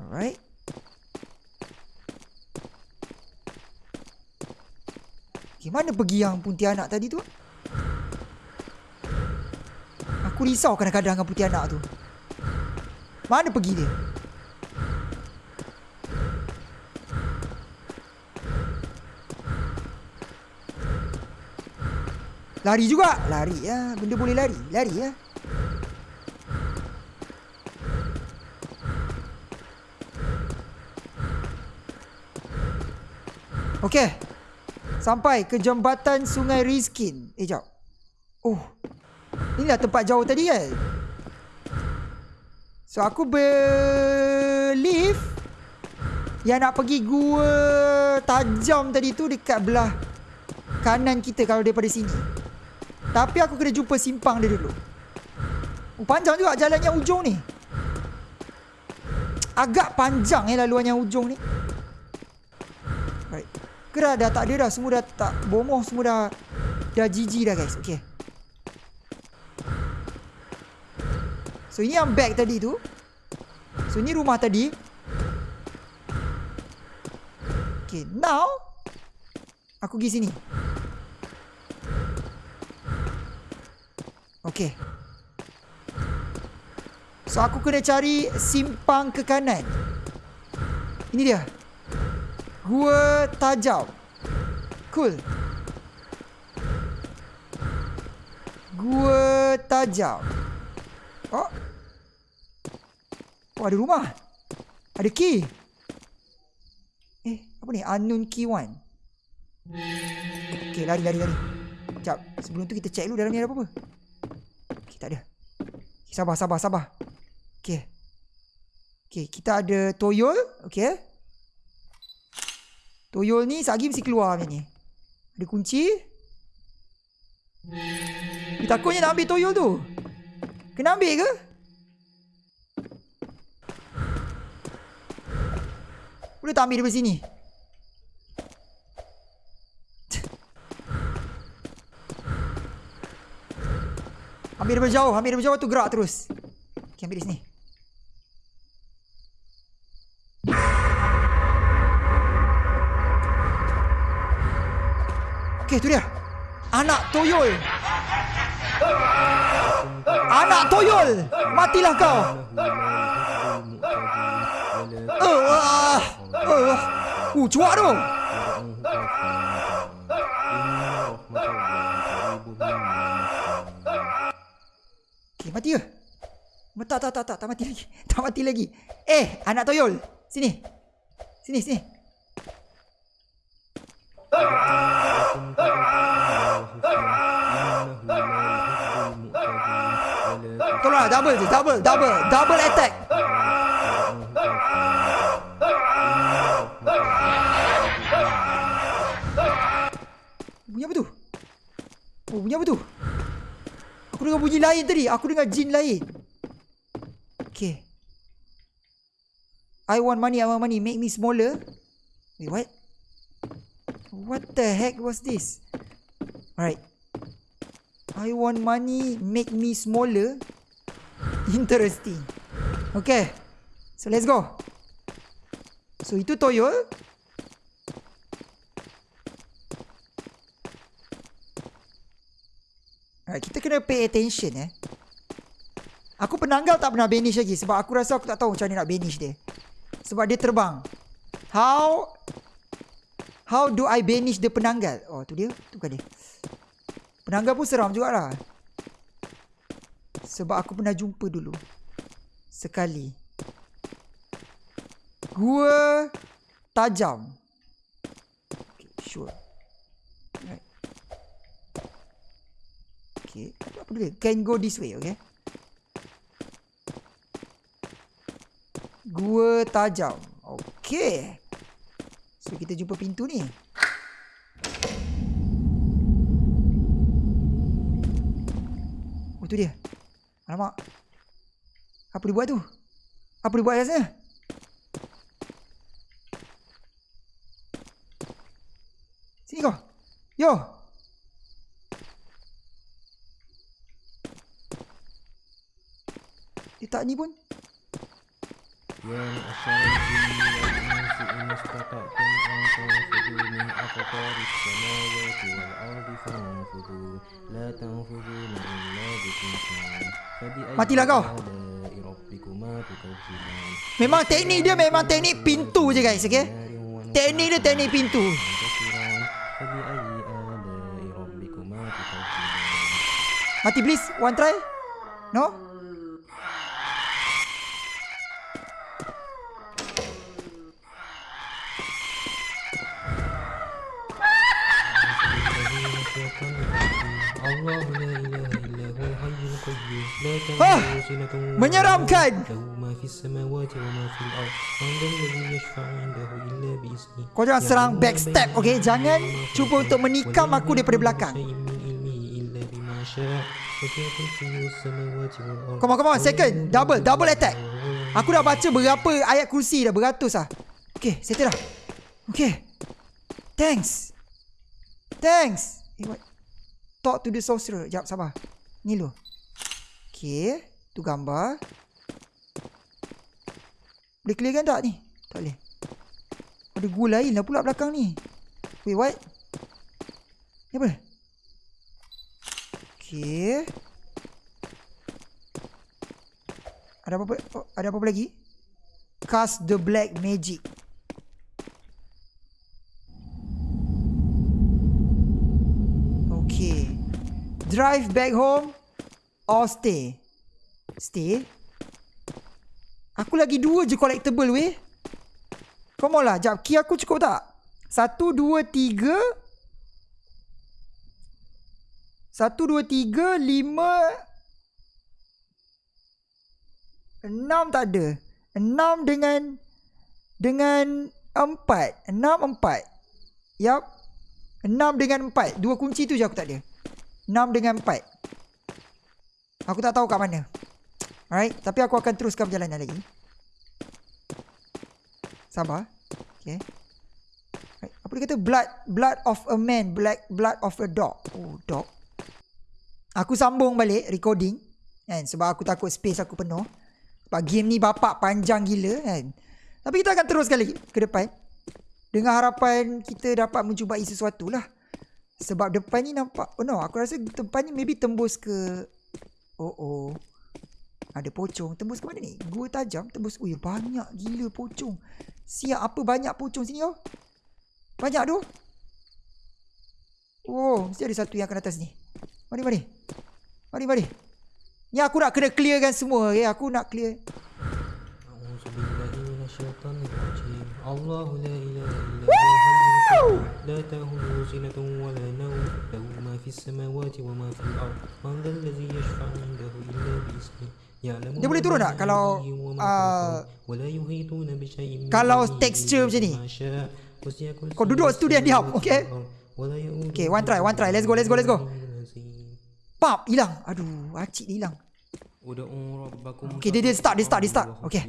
Alright. Okay, mana pergi yang Pontianak tadi tu? Aku risau kadang-kadang dengan Pontianak tu. Mana pergi dia? Lari juga. Lari ya. Benda boleh lari. Lari ya. Okay. Sampai ke jambatan Sungai Rizkin. Eh, jap. Oh. Inilah tempat jauh tadi kan? So, aku believe yang nak pergi gua tajam tadi tu dekat belah kanan kita kalau daripada sini. Tapi aku kena jumpa simpang dia dulu. Oh, panjang juga jalan yang ujung ni. Agak panjang eh laluan yang ujung ni. Right. Kira dah tak ada dah. Semua dah tak bomoh. Semua dah dah GG dah guys. Okay. So ini yang bag tadi tu. So ini rumah tadi. Okay. Now. Aku pergi sini. Okay. So aku kena cari simpang ke kanan. Ini dia. Gua tajam. Cool. Gua tajam. Oh. Oh ada rumah. Ada key. Eh, apa ni? Unknown key one. Okay, lari, lari, lari. Sekejap. Sebelum tu kita check dulu dalam ni ada apa-apa. Okay, tak ada. Okay, sabar, sabar, sabar. Okay. Okay, kita ada toyol. Okay. Toyol ni sagi mesti keluar macam ni. Ada kunci. Dia takutnya nak ambil toyol tu. Kena ambil ke? Boleh tak ambil daripada sini? Ambil daripada jauh. Ambil daripada jauh tu gerak terus. Okay, ambil di sini. Okay, tu dia. Anak toyol. Anak toyol. Matilah kau. Uh, uh, uh. Cuak tu. Okay, mati ke? Tak, tak, tak, tak, tak mati lagi. *laughs* Tak mati lagi. Eh, anak toyol. Sini. Sini, sini. Tolonglah, double je. Double, double. Double attack. Bunyi apa tu? Oh, bunyi apa tu? Aku dengar bunyi lain tadi. Aku dengar jin lain. Okay. I want money, I want money. Make me smaller. Wait, what? What the heck was this? Alright. I want money, make me smaller. Interesting. Okay. So, let's go. So, itu toyol. Alright, kita kena pay attention eh. Aku penanggal tak pernah banish lagi sebab aku rasa aku tak tahu macam mana nak banish dia. Sebab dia terbang. How How do I banish the penanggal? Oh, tu dia. Tu kan dia. Penanggal pun seram jugalah. Sebab aku pernah jumpa dulu. Sekali. Gua tajam. Okay, sure. Right. Okay. Apa dia? Can go this way, okay? Gua tajam. Okay. So kita jumpa pintu ni. Oh tu dia. Alamak. Apa dia buat tu? Apa dia buat sana? Sini kau. Yo. Dia tak ni pun يا معشر الجن والإنس إن استطعتم أن تنفذوا من أقطار السماوات والأرض فانفذوا لا تنفذون إلا بسلطان فبأي Matilah kau. آلاء ربكما تكذبان Memang teknik dia memang teknik pintu je guys, okay? نار ونحن Teknik dia teknik pintu. منتصران فبأي آلاء ربكما تكذبان Mati please. One try. No? Ah, menyeramkan. Kau jangan serang backstep, okay? Jangan cuba untuk menikam aku daripada belakang. Come on, come on. Second. Double. Double attack. Aku dah baca berapa ayat kursi dah. Beratus lah. Okay, settle dah. Okay. Thanks. Thanks. Eh, Talk to the sorcerer. Sekejap, sabar. Ni lu. Okay. Tu gambar. Boleh clearkan tak ni? Tak boleh. Ada gua lain lah pula belakang ni. Wait, what? Ni apa? Okay. Ada apa, oh, ada apa lagi? Cast the black magic. Okay. Drive back home or stay? Stay. Aku lagi dua je collectible weh. Come on lah. Jap, key aku cukup tak? Satu, dua, tiga. Satu, dua, tiga, lima. Enam tak ada. Enam dengan dengan empat. Enam empat. Yap. Enam dengan empat. Dua kunci tu je aku tak ada. Enam dengan empat. Aku tak tahu kat mana. Alright. Tapi aku akan teruskan perjalanan lagi. Sabar. Okay. Right. Apa dia kata? Blood blood of a man. Black blood of a dog. Oh, dog. Aku sambung balik recording. Kan? Sebab aku takut space aku penuh. Sebab game ni bapak panjang gila kan. Tapi kita akan teruskan lagi ke depan. Dengan harapan kita dapat menjumpai sesuatu lah. Sebab depan ni nampak. Oh no, aku rasa depan ni maybe tembus ke. Oh oh. Ada pocong. Tembus ke mana ni? Gua tajam tembus. Ui banyak gila pocong. Siap apa banyak pocong sini oh. Banyak tu. Oh, mesti ada satu yang akan atas ni. Mari mari. Mari mari. Ni aku nak kena clearkan semua. Okay? Aku nak clear. Allahu la ilaha illa لا إله إلا هو الحي القيوم لا تأخذه سنة ولا نوم له ما في السماوات وما في الأرض من ذا الذي يشفع عنده إلا بإذنه يعلم Dia ما boleh turun بين tak kalau, أيديهم وما ah, خلفهم ولا يحيطون بشيء من kalau علمه texture إلا macam ni. بما شاء وسع كرسيه Kau duduk situ dia diam, السماوات okay? والأرض ولا يؤوده Okay, one try, one try. Let's go, let's go, let's go. العظيم. Pap, hilang. Aduh, acik dia hilang. ودعوا ربكم Okay, dia- dia start, dia start, dia start. تضرعاً Okay.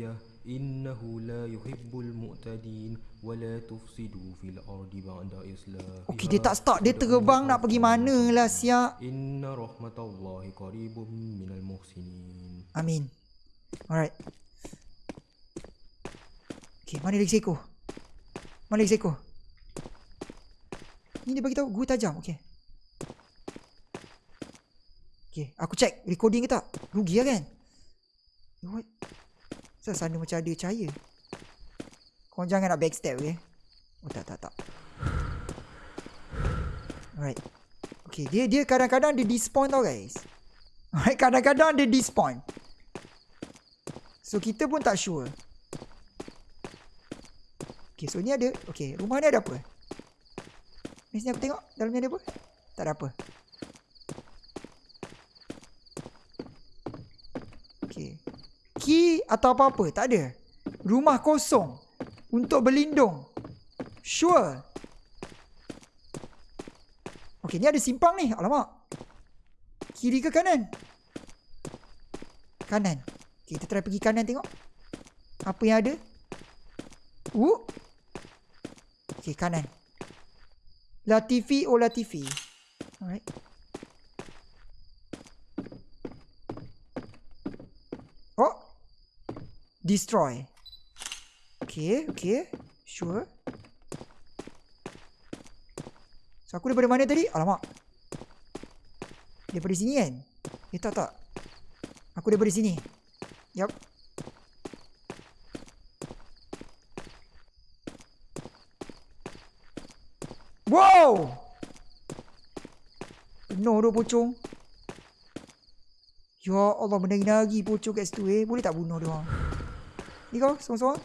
إنه لا يحب المعتدين ولا تفسدوا في الأرض بعد إصلاحها Okay dia tak start dia terbang nak pergi mana lah siap Inna rahmatullahi الله min al المحسنين Amin. Alright. Okay mana lagi seko Mana lagi seko Ni dia beritahu gua tajam okay Okay aku check recording ke tak? Rugi lah kan? What? Kenapa sana macam ada cahaya? Kau jangan nak backstab okay? Oh tak tak tak. Alright. Okay, dia dia kadang-kadang dia despawn tau guys. Alright, kadang-kadang dia despawn. So kita pun tak sure. Okay so ni ada. Okay rumah ni ada apa? Ni sini aku tengok dalam ni ada apa? Tak ada apa. Okay. Key atau apa-apa? Tak ada. Rumah kosong. Untuk berlindung. Sure. Okay ni ada simpang ni. Alamak. Kiri ke kanan? Kanan. Okay, kita try pergi kanan tengok. Apa yang ada? Uh. Okay, kanan. Latifi oh Latifi. Alright. Oh. Destroy. Okay, okay. Sure. So, aku daripada mana tadi? Alamak. Daripada sini kan? Eh, tak, tak. Aku daripada sini. Yup. Wow! Penuh tu pocong. Ya Allah, menari-nari pocong kat situ eh. Boleh tak bunuh dia orang? Ni kau, seorang-seorang.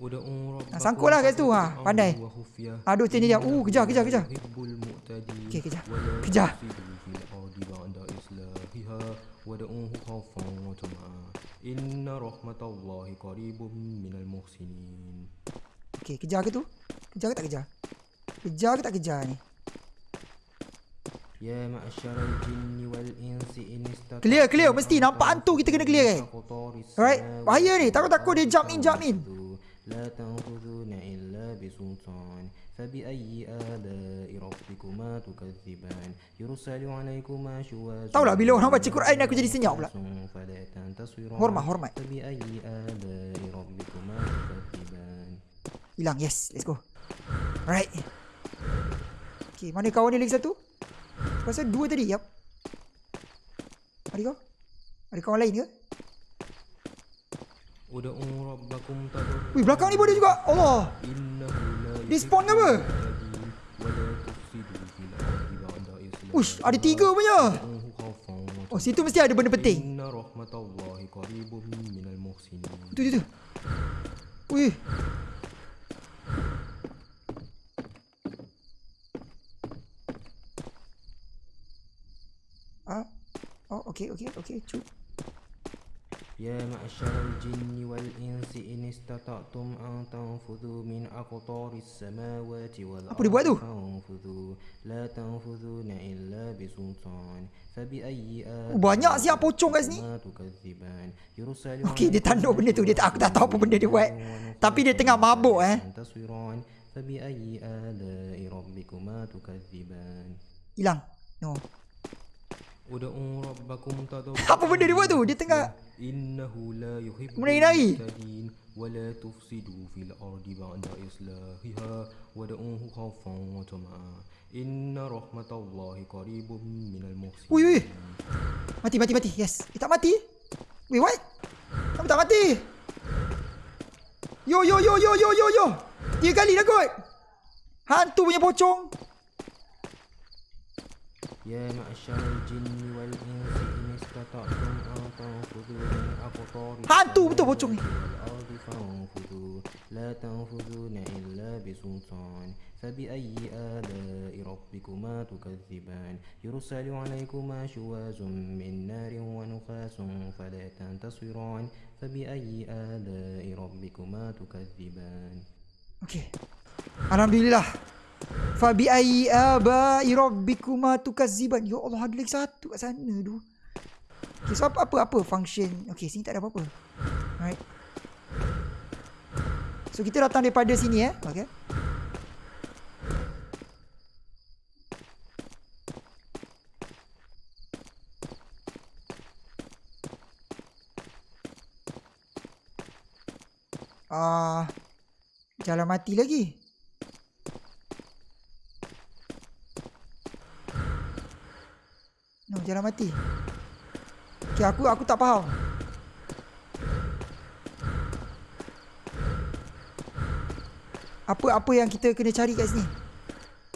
ودعوا ربكم sangkut lah kat situ, ha. تضرعاً Pandai. وخفية. Aduh, macam ni dia. Uh, kejar, kejar, kejar. يحب المعتدين Okay, kejar. ولا Kejar. تفسدوا في الأرض بعد إصلاحها وادعوه خوفا وطمعا إن رحمة الله قريب من المحسنين Okay, kejar ke tu? Kejar ke tak kejar? Kejar ke tak kejar ni? يا معشر الجن والإنس إن استطعتم Clear, clear. Mesti nampak hantu kita kena clear kan? Alright. Bahaya ni. Takut-takut dia jump in, jump in. لا تنفذون إلا بسلطان فبأي آلاء ربكما تكذبان يرسل عليكما شواذ Tahu lah bila orang baca Quran aku jadi senyap pula. فلا تنتصران Hormat, hormat. فبأي آلاء ربكما تكذبان Hilang. Yes, let's go. Alright. Okay, mana kawan dia lagi satu? Aku rasa dua tadi Yap Ada kau? Ada kawan lain ke? Udah umrah belakang tak Wih belakang ni pun ada juga. Allah. Dia spawn ke apa? Ush ada tiga punya. Oh situ mesti ada benda penting. Tu tu tu Wih. Ah. Oh, okay, okay, okay. Cuk. يا معشر الجن والإنس إن استطعتم أن تنفذوا من أقطار السماوات والأرض Apa dia buat tu? فانفذوا لا تنفذون إلا بسلطان فبأي Oh, banyak siap pocong kat sini. ما تكذبان يرسل Okey, dia tanduk benda tu. Dia tak, aku tak tahu apa benda dia buat. Tapi dia tengah mabuk eh. تصويران فبأي آلاء ربكما تكذبان Hilang. No. Udu'u rabbakum tadabbur. Apa benda dia buat tu? Dia tengah innahu la yuhibbu al-mustaqin wa la tufsidu fil ardi ba'da islahiha wa da'uhu khawfan wa tama'a. Inna rahmatallahi qaribum minal muhsin. Ui, ui. Mati mati mati. Yes. Eh, tak mati. Wait, what? Kamu tak mati. Yo yo yo yo yo yo yo. Dia kali dah kot. Hantu punya pocong. يا معشر الجن والإنس إن استطعتم أن تنفذوا من أقطار Hantu betul pocong ni. والأرض فانفذوا لا تنفذون إلا بسلطان فبأي آلاء ربكما تكذبان يرسل عليكما شواذ من نار ونخاس فلا تنتصران فبأي آلاء ربكما تكذبان Okay. Alhamdulillah. Fabi ayyi abai rabbikuma tukaziban. Ya Allah, ada lagi satu kat sana tu. Okay, so apa, apa, apa function? Okay, sini tak ada apa-apa. Alright. So, kita datang daripada sini eh. Okay. Ah, jalan mati lagi. No, jalan mati. Okay, aku aku tak faham. Apa apa yang kita kena cari kat sini?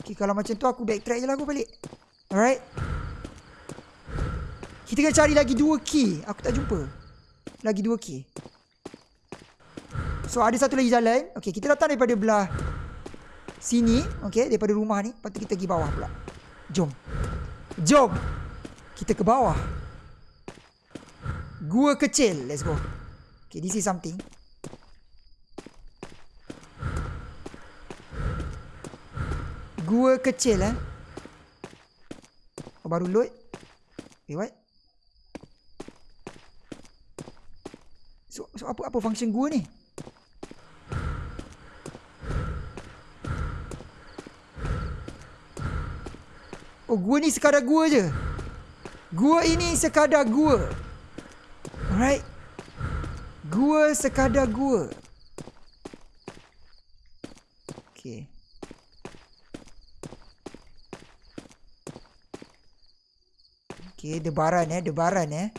Okay, kalau macam tu aku backtrack je lah aku balik. Alright. Kita kena cari lagi dua key. Aku tak jumpa. Lagi dua key. So ada satu lagi jalan. Okay, kita datang daripada belah sini. Okay, daripada rumah ni. Lepas tu kita pergi bawah pula. Jom. Jom. Kita ke bawah. Gua kecil. Let's go. Okay, this is something. Gua kecil eh. Oh, baru load. Wait, what? So, so apa apa function gua ni? Oh, gua ni sekadar gua je. Gua ini sekadar gua. Alright. Gua sekadar gua. Okay. Okay, debaran eh, debaran eh.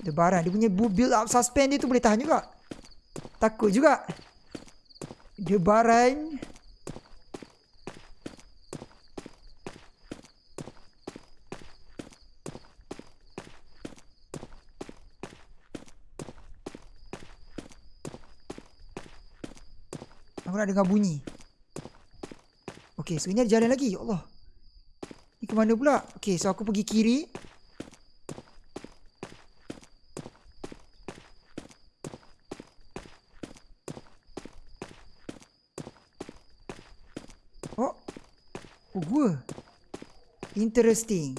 Debaran. Dia punya bu- build up suspend dia tu boleh tahan juga. Takut juga. Debaran. nak dengar bunyi. Okay so ini ada jalan lagi. Ya Allah. Ni ke mana pula? Okay so aku pergi kiri. Oh. Oh gua. Interesting.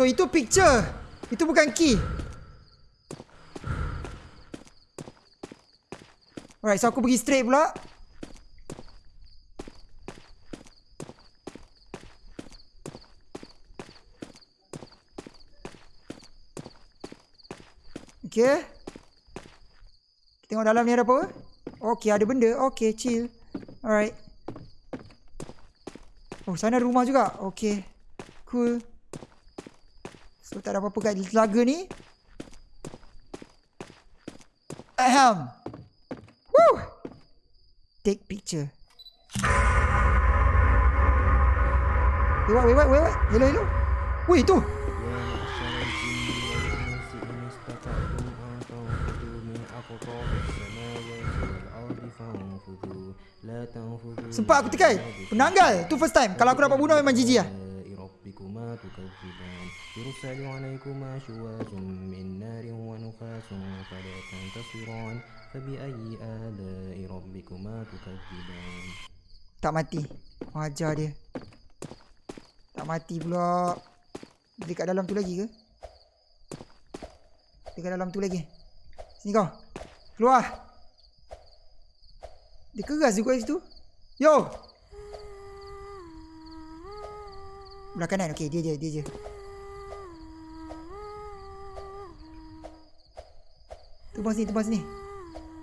So, itu picture. Itu bukan key. Alright, so aku pergi straight pula. Okay. Tengok dalam ni ada apa? Okay, ada benda. Okay, chill. Alright. Oh, sana rumah juga. Okay. Cool. Tak ada apa-apa kat telaga ni. Ahem. Woo! Take picture. Wait, wait, wait, wait, wait. Hello, hello. Wih, tu. Sempat aku tekan. Penanggal. Tu first time. Kalau aku dapat bunuh memang GG lah. ربكما تكذبان يرسل عليكما شواظ من نار ونحاس فلا تنتصران فبأي آلاء ربكما تكذبان Tak mati. Wajar dia. Tak mati pula. Dekat dalam tu lagi ke? Dekat dalam tu lagi. Sini kau. Keluar. Dia keras juga kat situ. Yo. Belah kanan. Okey, dia je, dia je. Terbang sini, terbang sini.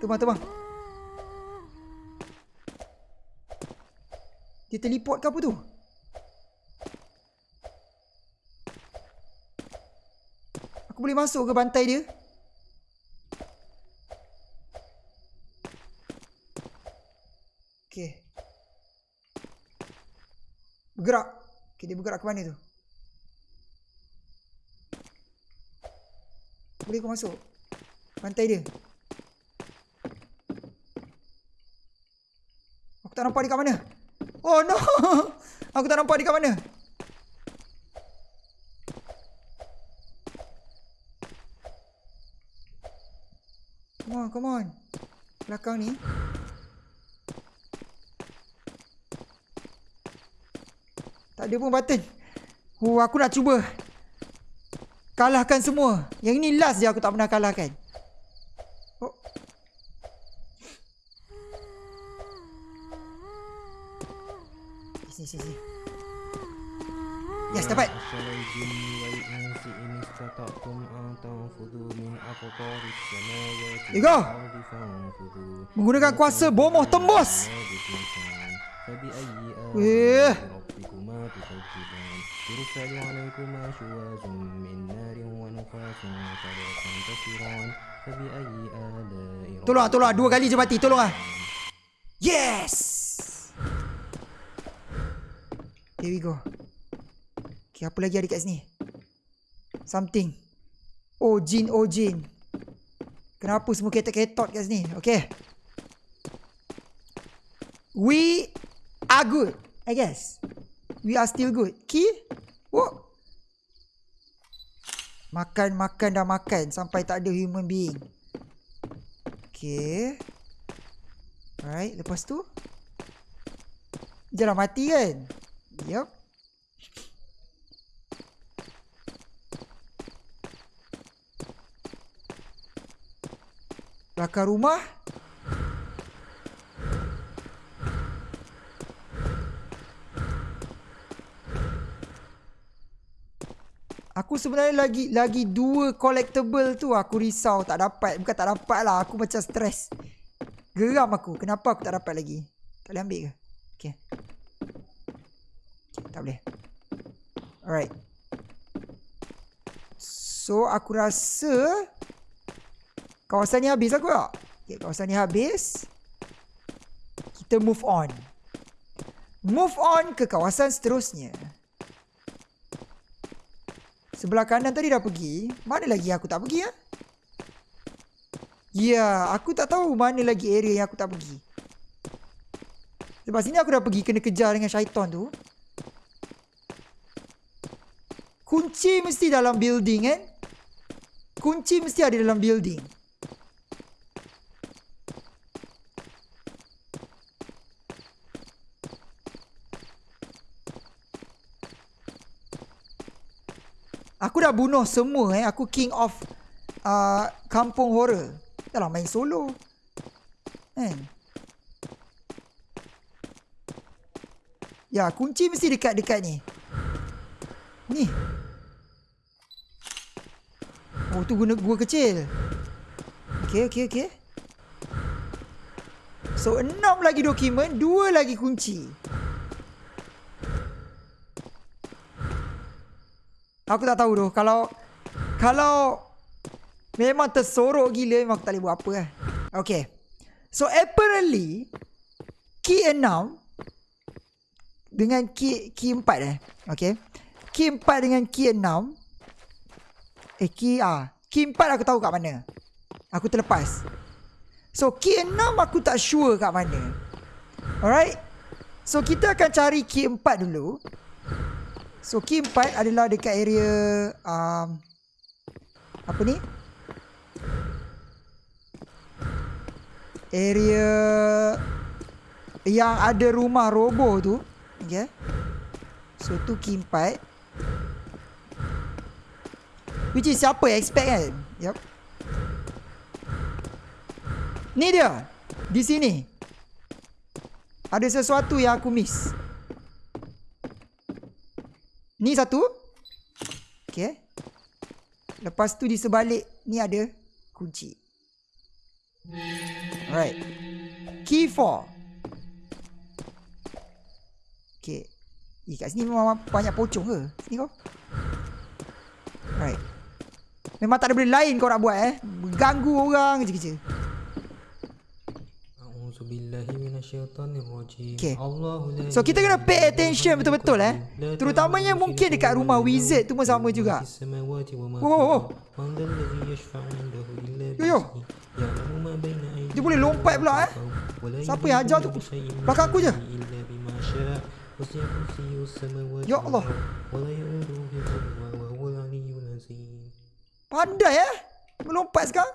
Terbang, terbang. Dia teleport ke apa tu? Aku boleh masuk ke bantai dia? Okay. Bergerak. Okay, dia bergerak ke mana tu? Boleh kau masuk? Bantai dia. Aku tak nampak dia kat mana. Oh no. *laughs* Aku tak nampak dia kat mana. Come on, come on. Belakang ni. Tak ada pun button. Oh, aku nak cuba. Kalahkan semua. Yang ini last je aku tak pernah kalahkan. السماوات Here you go. والأرض فانفذوا Menggunakan kuasa bomoh tembus. بإمكان فبأي Weh. آلاء ربكما تكذبان يرسل عليكما شواظ من نار ونحاس فلا تنتصران فبأي آلاء Tolong ah, tolong ah. Dua kali je mati. Tolong ah. Yes! Here we go. Okay, apa lagi ada kat sini? Something. Oh, jin, oh, jin. Kenapa semua ketot-ketot kat sini? Okay. We are good, I guess. We are still good. Key? What? Makan, makan dah makan sampai tak ada human being. Okay. Alright, lepas tu. Jangan mati kan? Yup. Belakang rumah. Aku sebenarnya lagi lagi dua collectible tu aku risau tak dapat. Bukan tak dapat lah. Aku macam stres. Geram aku. Kenapa aku tak dapat lagi? Tak boleh ambil ke? Okay. okay tak boleh. Alright. So aku rasa kawasan ni habis aku tak? Okay, kawasan ni habis. Kita move on. Move on ke kawasan seterusnya. Sebelah kanan tadi dah pergi. Mana lagi aku tak pergi ya? Ya, aku tak tahu mana lagi area yang aku tak pergi. Lepas sini aku dah pergi kena kejar dengan syaitan tu. Kunci mesti dalam building kan? Kunci mesti ada dalam building. Aku dah bunuh semua eh. Aku king of uh, kampung horror. Dah lah main solo. Kan? Ya, kunci mesti dekat-dekat ni. Ni. Oh, tu guna gua kecil. Okay, okay, okay. So, enam lagi dokumen, dua lagi kunci. Aku tak tahu tu. Kalau kalau memang tersorok gila memang aku tak boleh buat apa lah. Okay. So apparently key 6 dengan key key 4 eh. Okay. Key 4 dengan key 6 eh key ah key 4 aku tahu kat mana. Aku terlepas. So key 6 aku tak sure kat mana. Alright. So kita akan cari key 4 dulu. So key 4 adalah dekat area um, apa ni? Area yang ada rumah roboh tu. Okay. So tu key 4. Which is siapa expect kan? Yup. Ni dia. Di sini. Ada sesuatu yang aku miss. Ni satu. Okay. Lepas tu di sebalik ni ada kunci. Alright. Key 4. Okay. Eh, kat sini memang banyak pocong ke? Sini kau. Alright. Memang tak ada benda lain kau nak buat eh. Ganggu orang je kerja. Okay. So kita kena pay attention betul-betul eh? Terutamanya mungkin dekat rumah wizard tu pun sama juga. Oh oh oh. Yo yo. Dia boleh lompat pula eh? Siapa yang ajar tu? Belakang aku je. Ya Allah. Pandai eh? Melompat sekarang.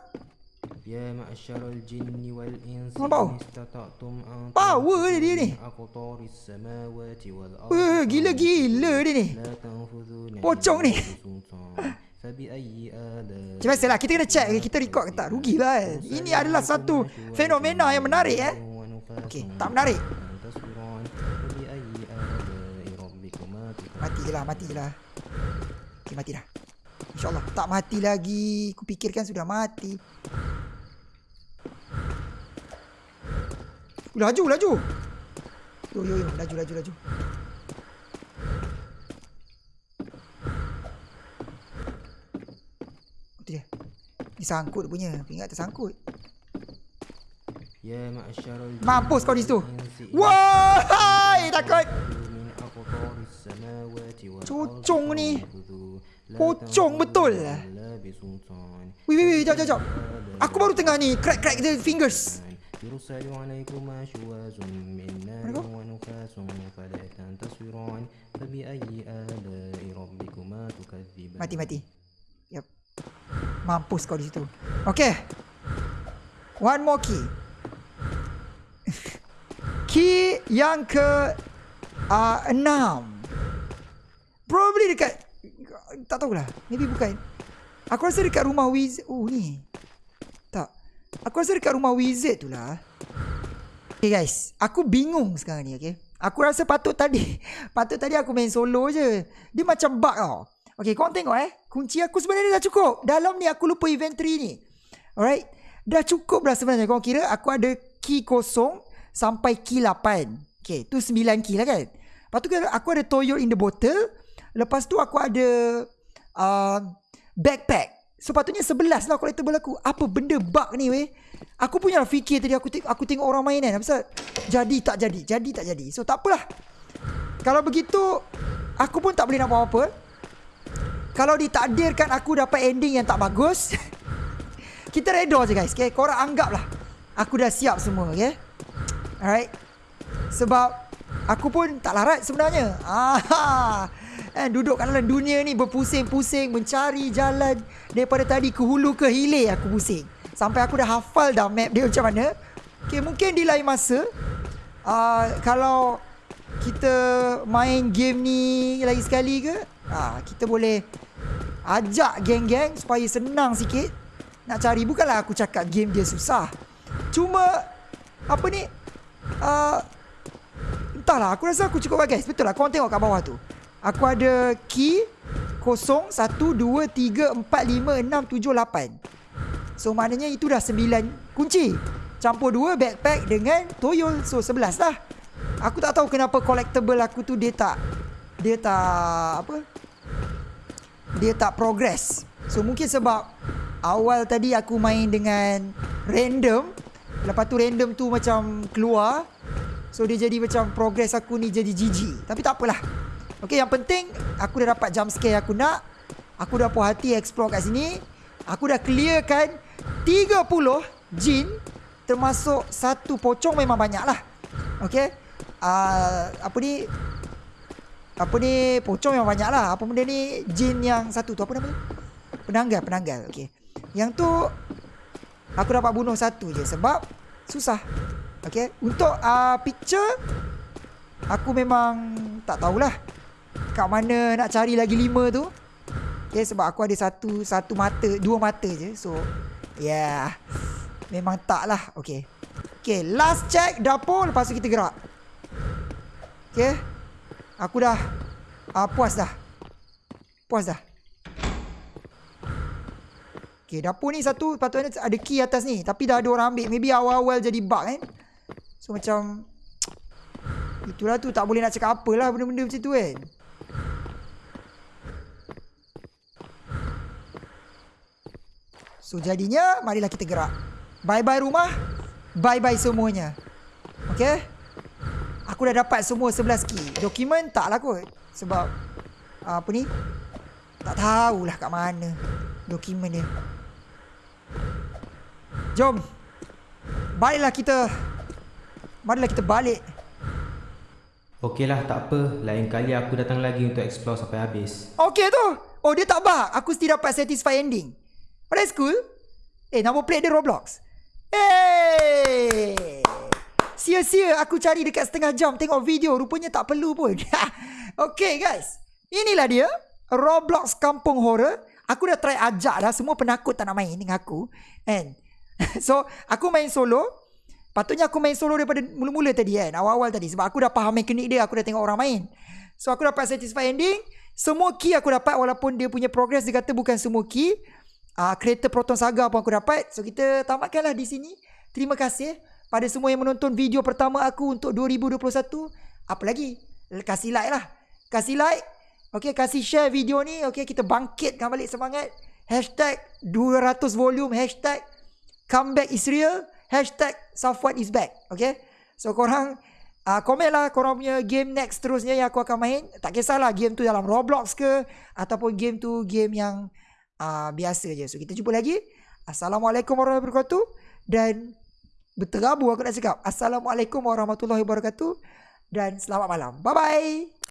Ya ma'asyarul jinni wal insi Nampak istatatum an Power dia ni. Akutaris samawati wal ardi. Wah gila-gila dia ni. Pocong ni. Macam biasalah kita kena check kita record ke tak? Rugilah eh. Ini adalah satu fenomena yang menarik eh. Okey, tak menarik. Mati je lah mati je lah Okay mati dah InsyaAllah tak mati lagi. Aku fikirkan sudah mati. Laju, laju. Yo, yo, yo, laju, laju, laju. Itu dia. Dia sangkut punya. Ingat tersangkut. Ya, Mampus kau di situ Wah, takut. من أقطار السماوات والأرض Cocong ni. فانفذوا. لا Pocong betul. تنفذون إلا بسلطان. Wih, wih, wih. Jap, jap, jap. Aku baru tengah ni. Crack, crack the fingers. يرسل عليكما شواظ من نار Mana kau? ونفاس فلا تنتصران فبأي آلاء ربكما تكذبان Mati mati. Yep. Mampus kau di situ. Okay. One more key. *laughs* key yang ke uh, enam. Probably dekat tak tahulah. Maybe bukan. Aku rasa dekat rumah wizard. Oh ni. Tak. Aku rasa dekat rumah wizard tu lah. Okay guys, aku bingung sekarang ni okay. Aku rasa patut tadi, *laughs* patut tadi aku main solo je. Dia macam bug tau. Okay, korang tengok eh. Kunci aku sebenarnya dah cukup. Dalam ni aku lupa inventory ni. Alright. Dah cukup dah sebenarnya. Korang kira aku ada key kosong sampai key 8. Okay, tu 9 key lah kan. Lepas tu aku ada toyo in the bottle. Lepas tu aku ada uh, backpack. So patutnya 11 lah collectible aku. Apa benda bug ni weh? Aku punya lah fikir tadi aku aku tengok orang main kan. Pasal jadi tak jadi, jadi tak jadi. So tak apalah. Kalau begitu aku pun tak boleh nak buat apa. Kalau ditakdirkan aku dapat ending yang tak bagus, *laughs* kita redor je guys. Okay? Korang anggap lah. Aku dah siap semua. Okay? Alright. Sebab aku pun tak larat sebenarnya. Ah, eh, duduk kat dalam dunia ni berpusing-pusing mencari jalan daripada tadi ke hulu ke hilir aku pusing. Sampai aku dah hafal dah map dia macam mana. Okay, mungkin di lain masa uh, kalau kita main game ni lagi sekali ke, uh, kita boleh ajak geng-geng supaya senang sikit nak cari. Bukanlah aku cakap game dia susah. Cuma apa ni? Uh, entahlah, aku rasa aku cukup bagus. Betul lah, korang tengok kat bawah tu. Aku ada key 0, 1, 2, 3, 4, 5, 6, 7, 8. So maknanya itu dah 9 kunci. Campur 2 backpack dengan toyo. So 11 lah. Aku tak tahu kenapa collectible aku tu dia tak dia tak apa? Dia tak progress. So mungkin sebab awal tadi aku main dengan random. Lepas tu random tu macam keluar. So dia jadi macam progress aku ni jadi GG. Tapi tak apalah. Okay yang penting aku dah dapat jump scare aku nak. Aku dah puas hati explore kat sini. Aku dah clearkan 30 jin termasuk satu pocong memang banyak lah. Okay. Uh, apa ni? Apa ni? Pocong memang banyak lah. Apa benda ni? Jin yang satu tu. Apa nama? Penanggal. Penanggal. Okay. Yang tu aku dapat bunuh satu je sebab susah. Okay. Untuk uh, picture aku memang tak tahulah kat mana nak cari lagi lima tu. Okay, sebab aku ada satu satu mata, dua mata je. So, yeah. Memang tak lah. Okay. Okay, last check dapur. Lepas tu kita gerak. Okay. Aku dah uh, puas dah. Puas dah. Okay, dapur ni satu patutnya ada key atas ni. Tapi dah ada orang ambil. Maybe awal-awal jadi bug kan. So, macam... Itulah tu tak boleh nak cakap apa lah benda-benda macam tu kan. So jadinya marilah kita gerak. Bye-bye rumah. Bye-bye semuanya. Okay. Aku dah dapat semua 11 key. Dokumen tak lah kot. Sebab apa ni? Tak tahulah kat mana dokumen dia. Jom. Baiklah kita. Marilah kita balik. Okeylah, tak apa. Lain kali aku datang lagi untuk explore sampai habis. Okay tu. Oh dia tak bug. Aku still dapat satisfy ending. Oh, that's cool. Eh, nama plate dia Roblox. Hey! Sia-sia aku cari dekat setengah jam tengok video. Rupanya tak perlu pun. *laughs* okay, guys. Inilah dia. Roblox Kampung Horror. Aku dah try ajak dah. Semua penakut tak nak main dengan aku. And *laughs* so, aku main solo. Patutnya aku main solo daripada mula-mula tadi kan. Awal-awal tadi. Sebab aku dah faham mekanik dia. Aku dah tengok orang main. So, aku dapat satisfy ending. Semua key aku dapat walaupun dia punya progress dia kata bukan semua key uh, Creator Proton Saga pun aku dapat So kita tamatkanlah di sini Terima kasih pada semua yang menonton video pertama aku untuk 2021 Apa lagi? Kasih like lah Kasih like Okay kasih share video ni Okay kita bangkitkan balik semangat Hashtag 200 volume Hashtag Comeback is real Hashtag Safwan is back Okay So korang uh, Komen lah korang punya game next terusnya yang aku akan main Tak kisahlah game tu dalam Roblox ke Ataupun game tu game yang uh, biasa je. So kita jumpa lagi. Assalamualaikum warahmatullahi wabarakatuh dan berterabur aku nak cakap. Assalamualaikum warahmatullahi wabarakatuh dan selamat malam. Bye bye.